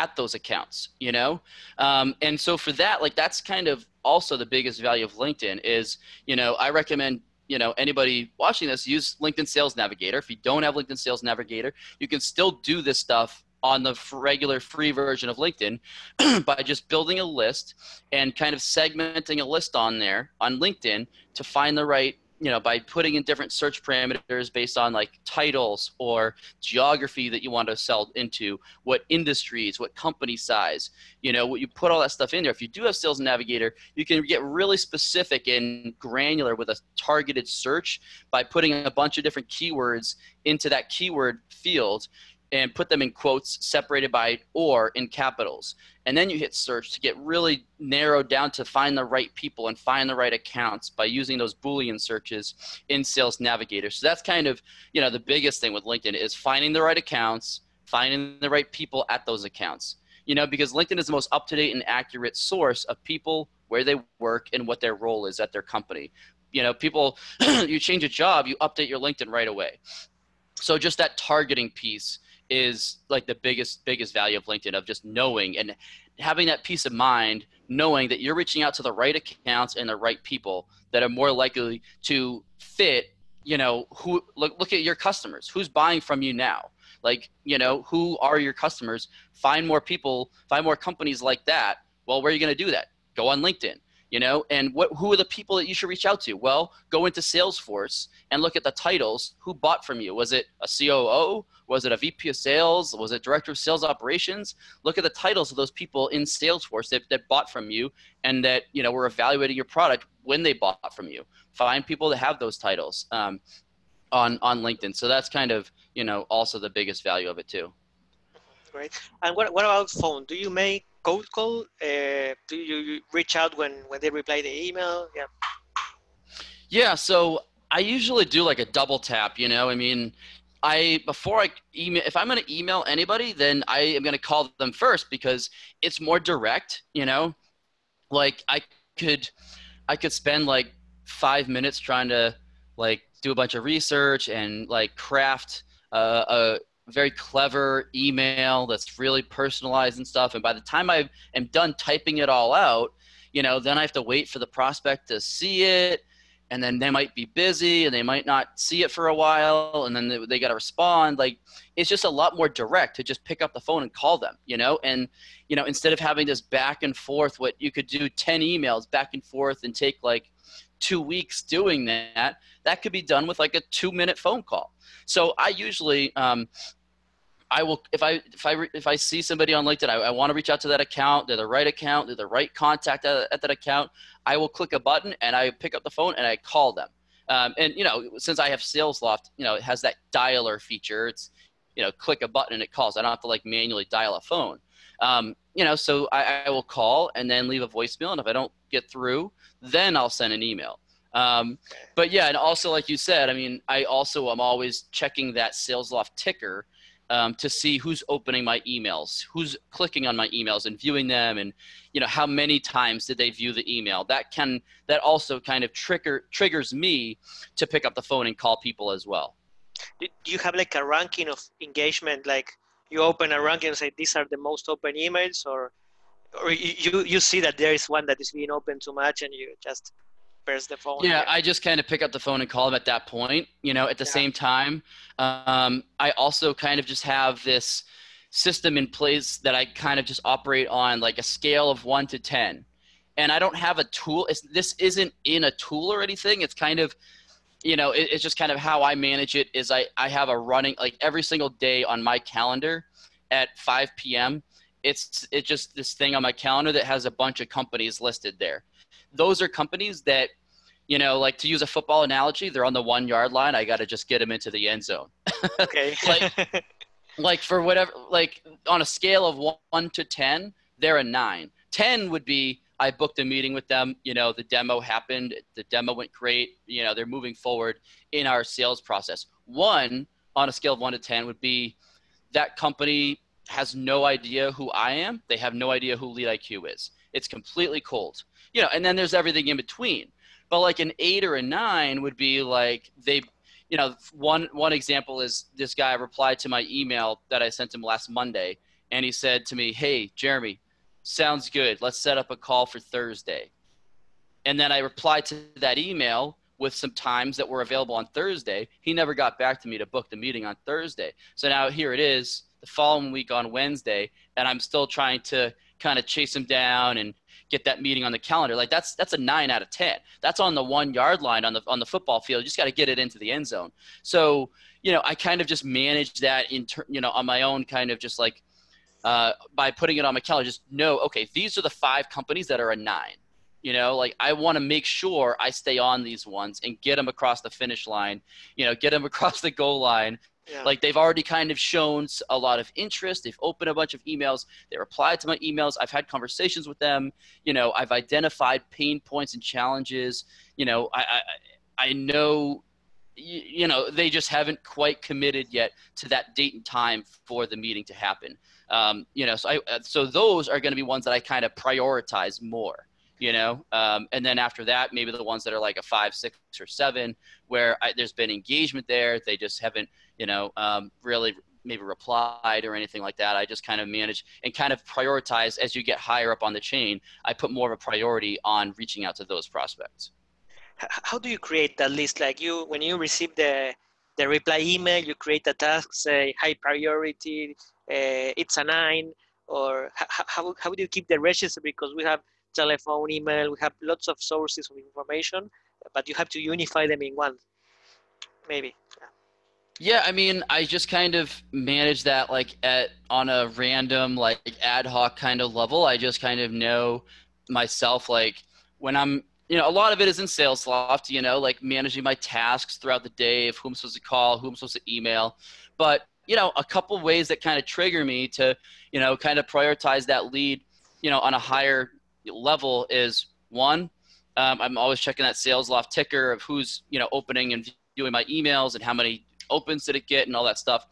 at those accounts you know? Um, and so for that like that's kind of also the biggest value of linkedin is you know i recommend you know anybody watching this use linkedin sales navigator. If you don't have linkedin sales navigator you can still do this stuff on the regular free version of linkedin by just building a list and kind of segmenting a list on there on linkedin to find the right you know, by putting in different search parameters based on like titles or geography that you want to sell into, what industries, what company size, you know, what you put all that stuff in there. If you do have Sales Navigator, you can get really specific and granular with a targeted search by putting a bunch of different keywords into that keyword field and put them in quotes separated by or in capitals. And then you hit search to get really narrowed down to find the right people and find the right accounts by using those Boolean searches in Sales Navigator. So that's kind of, you know, the biggest thing with LinkedIn is finding the right accounts, finding the right people at those accounts. You know, because LinkedIn is the most up-to-date and accurate source of people, where they work, and what their role is at their company. You know, people, you change a job, you update your LinkedIn right away. So just that targeting piece is like the biggest biggest value of linkedin of just knowing and having that peace of mind knowing that you're reaching out to the right accounts and the right people that are more likely to fit you know who look, look at your customers. Who's buying from you now? Like you know who are your customers? Find more people find more companies like that. Well where are you going to do that? Go on linkedin you know? And what who are the people that you should reach out to? Well go into salesforce and look at the titles. Who bought from you? Was it a coo was it a vp of sales? Was it director of sales operations? Look at the titles of those people in salesforce that, that bought from you and that you know were evaluating your product when they bought from you. Find people that have those titles um, on on linkedin. So that's kind of you know also the biggest value of it too. Great. And what, what about phone? Do you make cold call? Uh, do you reach out when when they reply the email? Yeah. Yeah. So I usually do like a double tap. You know, I mean, I before I email if I'm going to email anybody, then I am going to call them first because it's more direct. You know, like I could I could spend like five minutes trying to like do a bunch of research and like craft uh, a very clever email that's really personalized and stuff. And by the time I am done typing it all out, you know, then I have to wait for the prospect to see it. And then they might be busy and they might not see it for a while. And then they, they got to respond. Like, it's just a lot more direct to just pick up the phone and call them, you know? And, you know, instead of having this back and forth, what you could do 10 emails back and forth and take like two weeks doing that, that could be done with like a two minute phone call. So I usually, um, I will if I if I if I see somebody on LinkedIn, I, I want to reach out to that account. They're the right account. They're the right contact at, at that account. I will click a button and I pick up the phone and I call them. Um, and you know, since I have SalesLoft, you know, it has that dialer feature. It's you know, click a button and it calls. I don't have to like manually dial a phone. Um, you know, so I, I will call and then leave a voicemail, and if I don't get through, then I'll send an email. Um, but yeah, and also like you said, I mean, I also am always checking that SalesLoft ticker um, to see who's opening my emails, who's clicking on my emails and viewing them, and you know how many times did they view the email. That can that also kind of trigger triggers me to pick up the phone and call people as well. Do you have like a ranking of engagement? Like you open a ranking and say these are the most open emails, or or you you see that there is one that is being opened too much, and you just press the phone. Yeah, I just kind of pick up the phone and call them at that point. You know, at the yeah. same time, um, I also kind of just have this system in place that I kind of just operate on like a scale of one to ten, and I don't have a tool. It's, this isn't in a tool or anything. It's kind of you know, it, it's just kind of how I manage it. Is I I have a running like every single day on my calendar at 5 p.m. It's it's just this thing on my calendar that has a bunch of companies listed there. Those are companies that you know, like to use a football analogy, they're on the one yard line. I got to just get them into the end zone. Okay. like, like for whatever, like on a scale of one to 10, they're a nine. 10 would be I booked a meeting with them. You know, the demo happened. The demo went great. You know, they're moving forward in our sales process. One on a scale of one to 10 would be that company has no idea who I am. They have no idea who Lead IQ is. It's completely cold. You know, and then there's everything in between. But like an eight or a nine would be like they, you know, one one example is this guy replied to my email that I sent him last Monday, and he said to me, "Hey, Jeremy, sounds good. Let's set up a call for Thursday. And then I replied to that email with some times that were available on Thursday. He never got back to me to book the meeting on Thursday. So now here it is the following week on Wednesday, and I'm still trying to kind of chase him down and get that meeting on the calendar. Like that's that's a nine out of ten. That's on the one yard line on the on the football field. You just got to get it into the end zone. So you know, I kind of just manage that in ter- you know on my own kind of just like uh, by putting it on my calendar, just know, okay, these are the five companies that are a nine. You know, like I want to make sure I stay on these ones and get them across the finish line, you know, get them across the goal line. Yeah. Like they've already kind of shown a lot of interest. They've opened a bunch of emails. They replied to my emails. I've had conversations with them. You know, I've identified pain points and challenges. You know, I, I, I know you know they just haven't quite committed yet to that date and time for the meeting to happen um, you know, so I, uh, so those are going to be ones that I kind of prioritize more, you know, um, and then after that, maybe the ones that are like a five, six, or seven, where I, there's been engagement there, they just haven't, you know, um, really maybe replied or anything like that. I just kind of manage and kind of prioritize as you get higher up on the chain. I put more of a priority on reaching out to those prospects. How do you create that list? Like you, when you receive the the reply email, you create a task, say high priority, uh, it's a nine, or how, how do you keep the register? Because we have telephone, email, we have lots of sources of information, but you have to unify them in one, maybe. Yeah. Yeah, I mean, I just kind of manage that like at on a random like ad hoc kind of level. I just kind of know myself like when I'm you know, a lot of it is in SalesLoft, you know, like managing my tasks throughout the day of who I'm supposed to call, who I'm supposed to email. But you know, a couple ways that kind of trigger me to, you know, kind of prioritize that lead, you know, on a higher level is one, um, I'm always checking that SalesLoft ticker of who's, you know, opening and viewing my emails and how many opens did it get and all that stuff.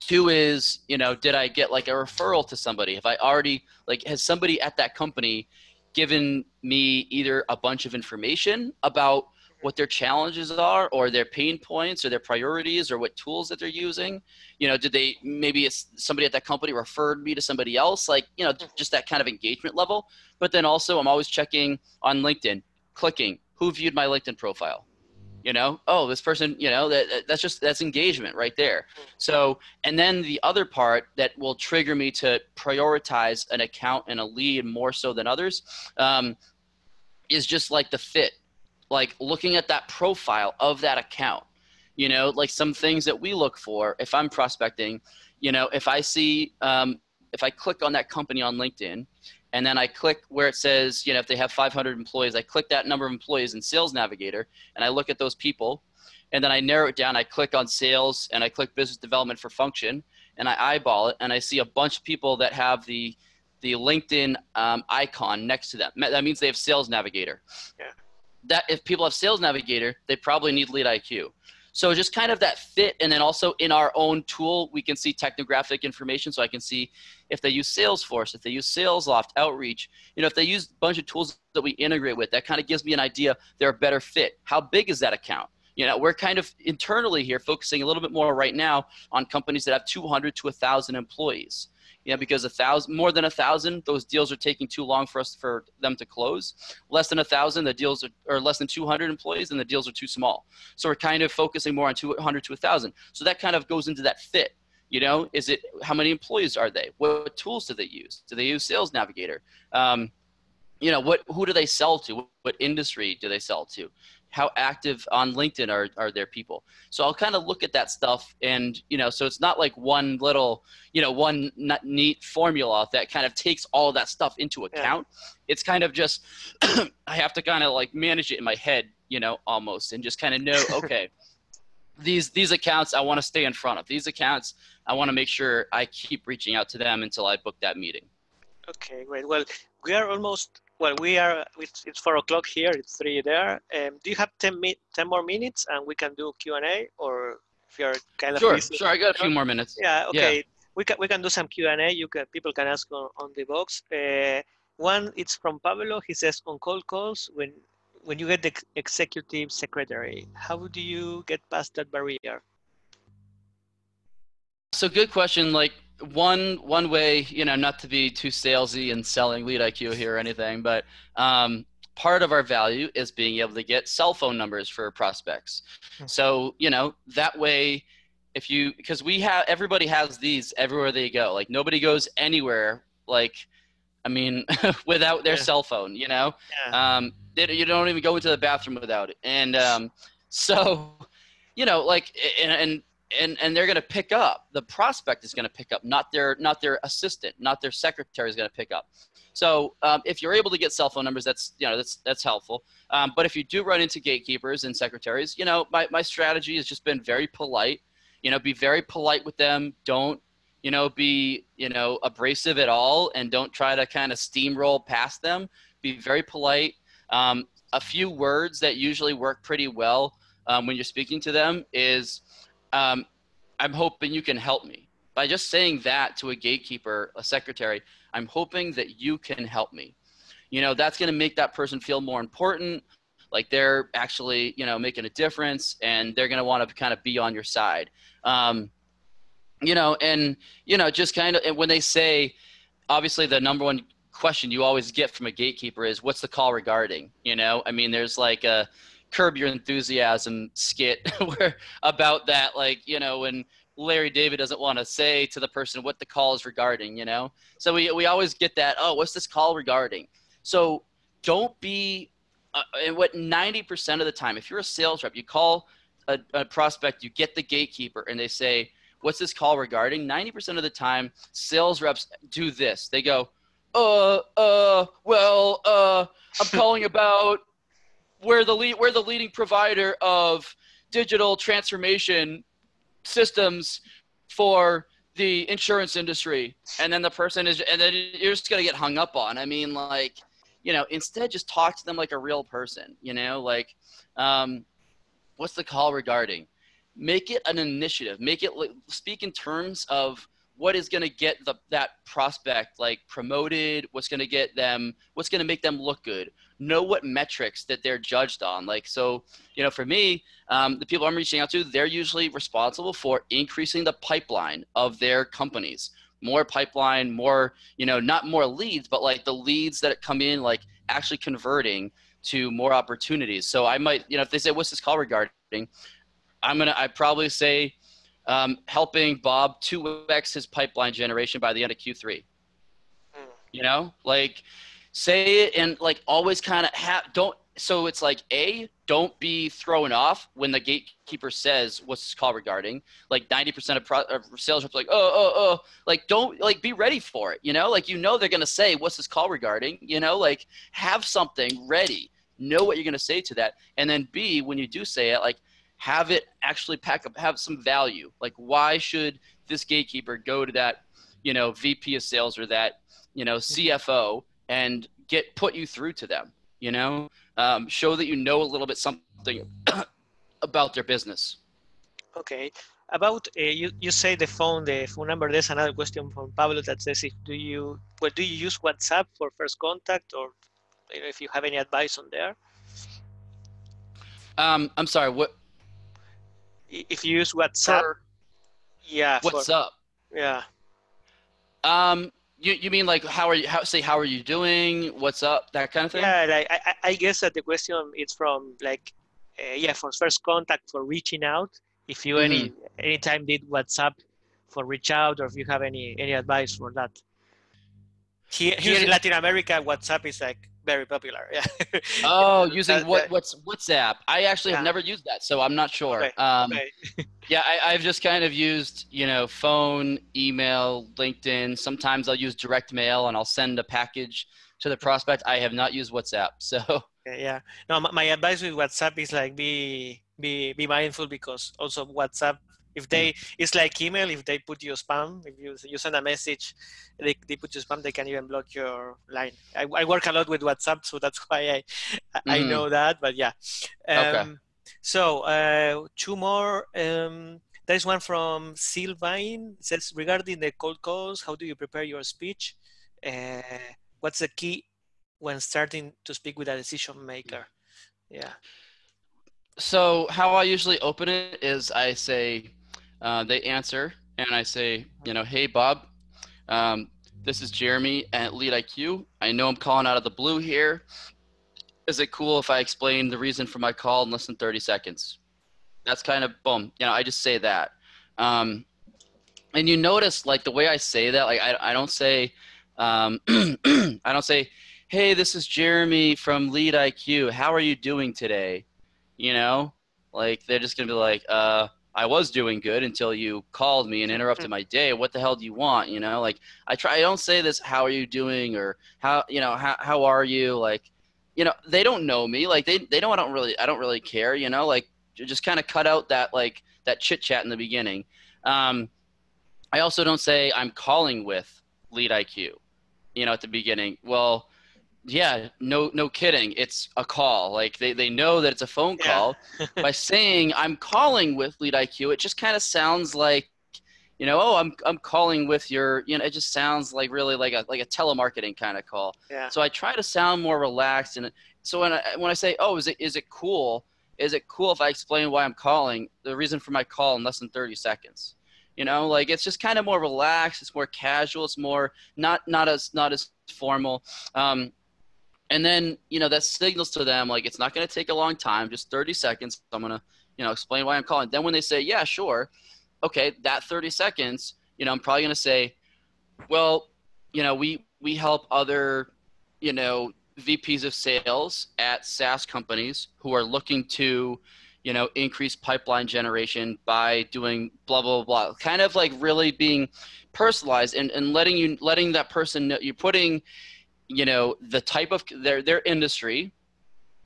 Two is, you know, did I get like a referral to somebody? Have I already, like, has somebody at that company given me either a bunch of information about what their challenges are or their pain points or their priorities or what tools that they're using you know did they maybe it's somebody at that company referred me to somebody else like you know just that kind of engagement level but then also i'm always checking on linkedin clicking who viewed my linkedin profile you know? Oh this person you know that that's just that's engagement right there. Mm-hmm. so and then the other part that will trigger me to prioritize an account and a lead more so than others um, is just like the fit like looking at that profile of that account. You know, like some things that we look for if I'm prospecting, you know, if I see, um, if I click on that company on LinkedIn and then I click where it says, you know, if they have 500 employees, I click that number of employees in Sales Navigator and I look at those people and then I narrow it down. I click on sales and I click business development for function and I eyeball it and I see a bunch of people that have the the LinkedIn um, icon next to them. That means they have Sales Navigator. Yeah. That if people have Sales Navigator, they probably need Lead IQ. So just kind of that fit, and then also in our own tool, we can see technographic information. So I can see if they use Salesforce, if they use SalesLoft, Outreach. You know, if they use a bunch of tools that we integrate with, that kind of gives me an idea they're a better fit. How big is that account? You know, we're kind of internally here focusing a little bit more right now on companies that have 200 to 1,000 employees you know, because a thousand, more than a thousand, those deals are taking too long for us for them to close. Less than a thousand, the deals are, or less than 200 employees, and the deals are too small. So we're kind of focusing more on 200 to thousand. So that kind of goes into that fit. You know, is it how many employees are they? What tools do they use? Do they use Sales Navigator? Um, you know, what who do they sell to? What industry do they sell to? how active on LinkedIn are, are their people. So I'll kind of look at that stuff and, you know, so it's not like one little, you know, one neat formula that kind of takes all of that stuff into account. Yeah. It's kind of just, I have to kind of like manage it in my head, you know, almost and just kind of know, okay, these, these accounts I want to stay in front of. These accounts, I want to make sure I keep reaching out to them until I book that meeting. Okay, great. Well, we are almost well, we are, it's, it's four o'clock here, it's three there. Um, do you have 10, 10 more minutes and we can do Q&A or if you're kind of Sure, busy? sure, I got a few more minutes. Yeah, okay. Yeah. We can, we can do some Q&A, you can, people can ask on, on the box. Uh, one, it's from Pablo, he says, on cold calls, when, when you get the executive secretary, how do you get past that barrier? So good question, like one one way, you know, not to be too salesy and selling lead IQ here or anything, but um, part of our value is being able to get cell phone numbers for prospects. Hmm. So you know that way, if you because we have everybody has these everywhere they go. Like nobody goes anywhere. Like I mean, without their yeah. cell phone, you know, yeah. um, they, you don't even go into the bathroom without it. And um, so, you know, like, and, and and and they're going to pick up the prospect is going to pick up not their not their assistant not their secretary is going to pick up so um, if you're able to get cell phone numbers that's you know that's that's helpful um, but if you do run into gatekeepers and secretaries you know my, my strategy has just been very polite you know be very polite with them don't you know be you know abrasive at all and don't try to kind of steamroll past them be very polite um, a few words that usually work pretty well um, when you're speaking to them is um, I'm hoping you can help me. By just saying that to a gatekeeper, a secretary, I'm hoping that you can help me. You know, that's going to make that person feel more important, like they're actually, you know, making a difference and they're going to want to kind of be on your side. Um, you know, and, you know, just kind of, and when they say, obviously the number one question you always get from a gatekeeper is what's the call regarding? You know i mean there's like a curb your enthusiasm skit where about that like you know when larry david doesn't want to say to the person what the call is regarding you know? So we, we always get that oh what's this call regarding? So don't be uh, and what 90% of the time if you're a sales rep you call a, a prospect you get the gatekeeper and they say what's this call regarding? 90% of the time sales reps do this. They go uh uh well uh i'm calling about we're the lead, we're the leading provider of digital transformation systems for the insurance industry. And then the person is and then you're just going to get hung up on. I mean like you know instead just talk to them like a real person you know like um, what's the call regarding make it an initiative make it speak in terms of what is going to get the, that prospect like promoted what's going to get them what's going to make them look good know what metrics that they're judged on. Like, so, you know, for me, um, the people I'm reaching out to, they're usually responsible for increasing the pipeline of their companies. More pipeline, more, you know, not more leads, but like the leads that come in, like actually converting to more opportunities. So I might, you know, if they say, what's this call regarding? I'm going to, I probably say, um, helping Bob 2x his pipeline generation by the end of Q3. Hmm. You know, like say it and like always kind of have don't so it's like a don't be thrown off when the gatekeeper says what's this call regarding? Like 90% of, pro- of sales reps like oh oh oh. Like don't like be ready for it you know? Like you know they're going to say what's this call regarding? You know? Like have something ready. Know what you're going to say to that. And then b when you do say it like have it actually pack up have some value. Like why should this gatekeeper go to that you know vp of sales or that you know cfo and get put you through to them you know? Um, show that you know a little bit something about their business. Okay. About uh, you you say the phone the phone number there's another question from pablo that says if do you well do you use whatsapp for first contact or if you have any advice on there? Um i'm sorry what if you use whatsapp yeah what's for, up? Yeah. Um you, you mean like how are you how say how are you doing? What's up? That kind of thing? Yeah like, I, I guess that the question is from like uh, yeah for first contact for reaching out. If you mm-hmm. any anytime did whatsapp for reach out or if you have any any advice for that here, here in latin america whatsapp is like very popular yeah. Oh using what what's whatsapp. I actually yeah. have never used that so i'm not sure. Okay. Um, okay. yeah I, i've just kind of used you know phone email linkedin. Sometimes i'll use direct mail and i'll send a package to the prospect. I have not used whatsapp so. Yeah. No my, my advice with whatsapp is like be be be mindful because also whatsapp if they, it's like email. If they put you spam, if you you send a message, they, they put you spam. They can even block your line. I, I work a lot with WhatsApp, so that's why I I mm. know that. But yeah. Um, okay. So uh, two more. Um, there is one from Sylvain. It says regarding the cold calls, how do you prepare your speech? Uh, what's the key when starting to speak with a decision maker? Yeah. So how I usually open it is I say, uh, they answer, and I say, you know, hey, Bob, um, this is Jeremy at LeadIQ. I know I'm calling out of the blue here. Is it cool if I explain the reason for my call in less than 30 seconds? That's kind of boom. You know, I just say that. Um, and you notice like the way I say that, like I, I don't say, um, I don't say, hey, this is Jeremy from LeadIQ. How are you doing today? You know, like they're just gonna be like, uh, I was doing good until you called me and interrupted my day. What the hell do you want? You know, like I try, I don't say this, how are you doing? Or how, you know, how, how are you? Like, you know, they don't know me. Like they, they don't, I don't really, I don't really care, you know, like just kind of cut out that, like that chit chat in the beginning. Um, I also don't say I'm calling with LeadIQ, you know, at the beginning. Well, yeah, no, no kidding. It's a call. Like they, they know that it's a phone call. Yeah. By saying I'm calling with LeadIQ, it just kind of sounds like, you know, oh, I'm I'm calling with your, you know, it just sounds like really like a like a telemarketing kind of call. Yeah. So I try to sound more relaxed, and so when I when I say, oh, is it is it cool? Is it cool if I explain why I'm calling? The reason for my call in less than 30 seconds. You know, like it's just kind of more relaxed. It's more casual. It's more not not as not as formal. Um, and then you know that signals to them like it's not going to take a long time just 30 seconds. I'm going to you know explain why i'm calling. Then when they say yeah sure okay that 30 seconds you know i'm probably going to say well you know we we help other you know vps of sales at saas companies who are looking to you know increase pipeline generation by doing blah blah blah. Kind of like really being personalized and, and letting you letting that person know you're putting you know the type of their their industry.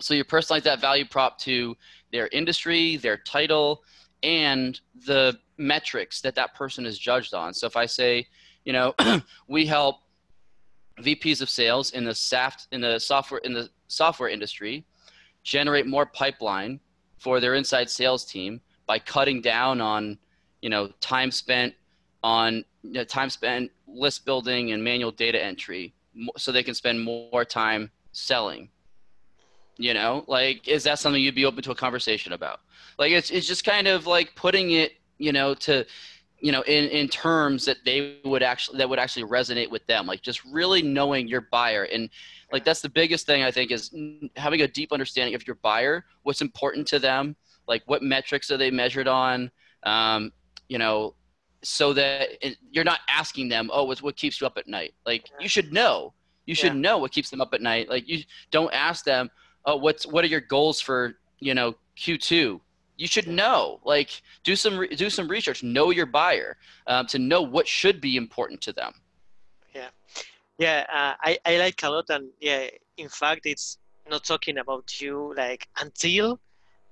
So you personalize that value prop to their industry their title and the metrics that that person is judged on. So if i say you know we help vps of sales in the SAFT, in the software in the software industry generate more pipeline for their inside sales team by cutting down on you know time spent on you know, time spent list building and manual data entry so they can spend more time selling you know? Like is that something you'd be open to a conversation about? Like it's, it's just kind of like putting it you know to you know in, in terms that they would actually that would actually resonate with them. Like just really knowing your buyer. And like that's the biggest thing i think is having a deep understanding of your buyer what's important to them like what metrics are they measured on um, you know so that it, you're not asking them, oh, what's what keeps you up at night? Like you should know. You should yeah. know what keeps them up at night. Like you don't ask them, oh, what's what are your goals for you know Q2? You should know. Like, do some do some research. Know your buyer um, to know what should be important to them. Yeah, yeah. Uh, I I like a lot, and yeah. In fact, it's not talking about you like until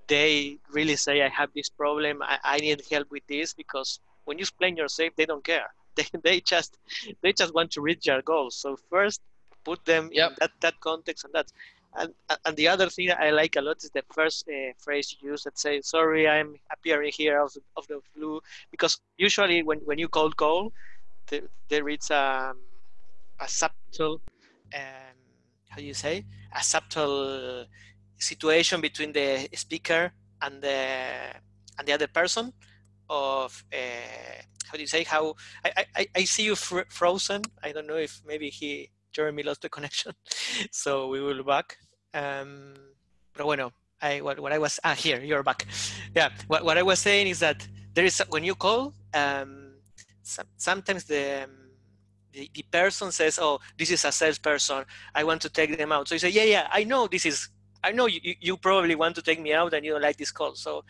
they really say I have this problem, I, I need help with this because when you explain yourself, they don't care. They, they just they just want to reach your goals. So first, put them yep. in that, that context and that. And, and the other thing I like a lot is the first uh, phrase you use that says, sorry, I'm appearing here of the, of the flu. Because usually when, when you cold call, the, there is um, a subtle, um, how do you say, a subtle situation between the speaker and the and the other person of uh, how do you say how I, I, I see you fr frozen. I don't know if maybe he Jeremy lost the connection. So we will back. Um, bueno I what, what I was ah here you're back. Yeah what, what I was saying is that there is when you call um, some, sometimes the, um, the the person says oh this is a salesperson. I want to take them out. So you say yeah yeah I know this is I know you, you probably want to take me out and you don't like this call. So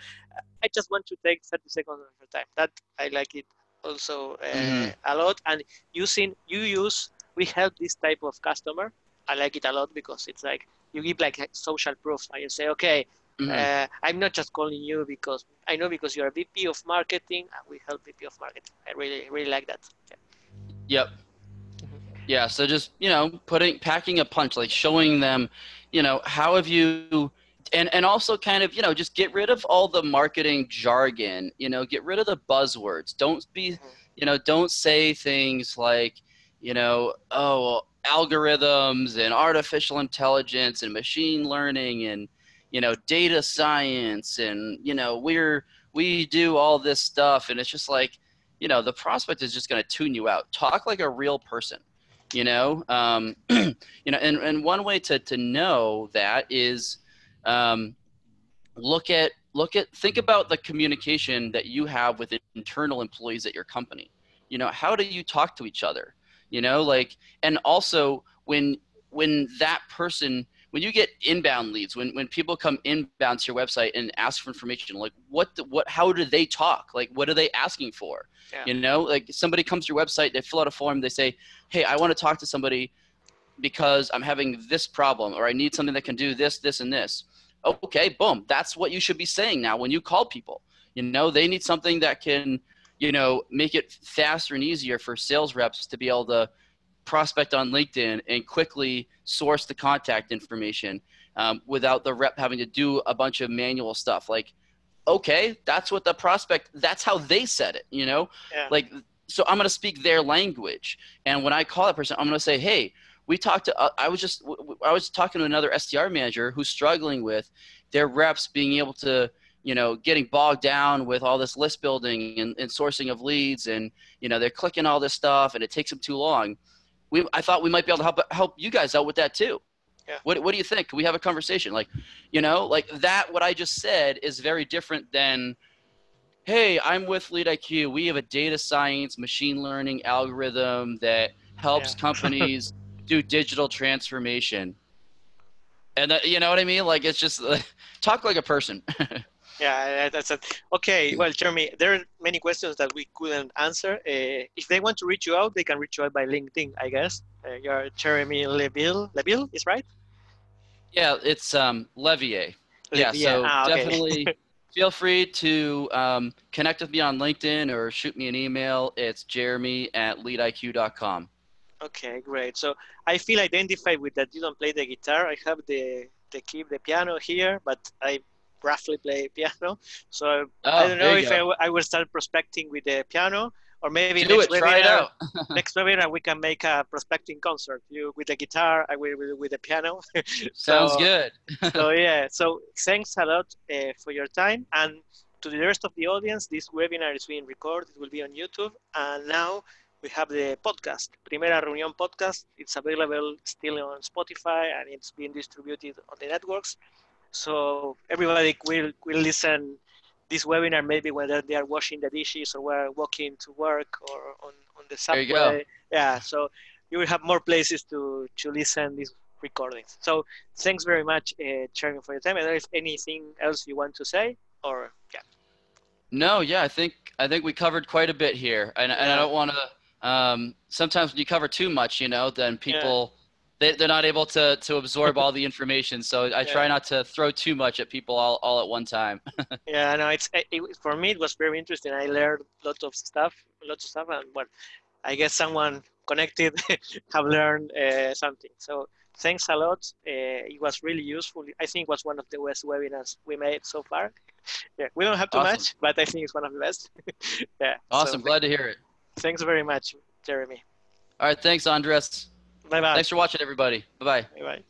I just want to take 30 seconds of your time. That I like it also uh, mm-hmm. a lot. And using, you use, we help this type of customer. I like it a lot because it's like, you give like social proof and you say, okay, mm-hmm. uh, I'm not just calling you because I know because you're a VP of marketing and we help VP of marketing. I really, really like that. Yeah. Yep. Mm-hmm. Yeah. So just, you know, putting, packing a punch, like showing them, you know, how have you and and also kind of you know just get rid of all the marketing jargon you know get rid of the buzzwords. Don't be mm-hmm. you know don't say things like you know oh algorithms and artificial intelligence and machine learning and you know data science and you know we're we do all this stuff. And it's just like you know the prospect is just going to tune you out. Talk like a real person you know? Um, you know and, and one way to, to know that is um, look at look at think about the communication that you have with internal employees at your company. You know how do you talk to each other? You know like and also when when that person when you get inbound leads when when people come inbound to your website and ask for information like what what how do they talk? Like what are they asking for? Yeah. you know like somebody comes to your website they fill out a form they say hey i want to talk to somebody because i'm having this problem or i need something that can do this this and this. Okay boom that's what you should be saying now when you call people. You know they need something that can you know make it faster and easier for sales reps to be able to prospect on LinkedIn and quickly source the contact information um, without the rep having to do a bunch of manual stuff. Like, okay, that's what the prospect, that's how they said it, you know? Yeah. Like, so I'm going to speak their language. And when I call that person, I'm going to say, hey, we talked to, uh, I was just, I was talking to another SDR manager who's struggling with their reps being able to, you know, getting bogged down with all this list building and, and sourcing of leads and, you know, they're clicking all this stuff and it takes them too long we I thought we might be able to help help you guys out with that too. Yeah. What what do you think? Can we have a conversation? Like, you know, like that what I just said is very different than hey, I'm with LeadIQ. We have a data science machine learning algorithm that helps yeah. companies do digital transformation. And that, you know what I mean? Like it's just uh, talk like a person. Yeah, that's it. Okay, well, Jeremy, there are many questions that we couldn't answer. Uh, if they want to reach you out, they can reach you out by LinkedIn, I guess. Uh, you're Jeremy Leville. Leville is right? Yeah, it's um, Levier. Yeah, so ah, okay. definitely feel free to um, connect with me on LinkedIn or shoot me an email. It's jeremy at leadiq.com. Okay, great. So I feel identified with that you don't play the guitar. I have the the key, the piano here, but I roughly play piano. So oh, I don't know if I, I will start prospecting with the piano or maybe Do next it, try it out. next webinar we can make a prospecting concert. You with the guitar, I will with, with the piano. Sounds good. so yeah, so thanks a lot uh, for your time and to the rest of the audience. This webinar is being recorded. It will be on YouTube and now we have the podcast, Primera Reunión podcast. It's available still on Spotify and it's being distributed on the networks. So everybody will, will listen this webinar maybe when they are washing the dishes or while walking to work or on, on the subway. Yeah, so you will have more places to, to listen this recordings. So thanks very much, uh, Jeremy, for your time. And there is anything else you want to say, or yeah. No, yeah, I think I think we covered quite a bit here, and, yeah. and I don't want to. Um, sometimes when you cover too much, you know, then people. Yeah they, they're not able to, to absorb all the information. So I yeah. try not to throw too much at people all, all at one time. yeah, no, it's it, for me it was very interesting. I learned a lot of stuff, lots of stuff, and well, I guess someone connected have learned uh, something. So thanks a lot. Uh, it was really useful. I think it was one of the best webinars we made so far. yeah, we don't have too awesome. much, but I think it's one of the best. yeah. Awesome. So, Glad to hear it. Thanks very much, Jeremy. All right. Thanks, Andres. Bye bye. Thanks for watching, everybody. Bye bye. Bye bye.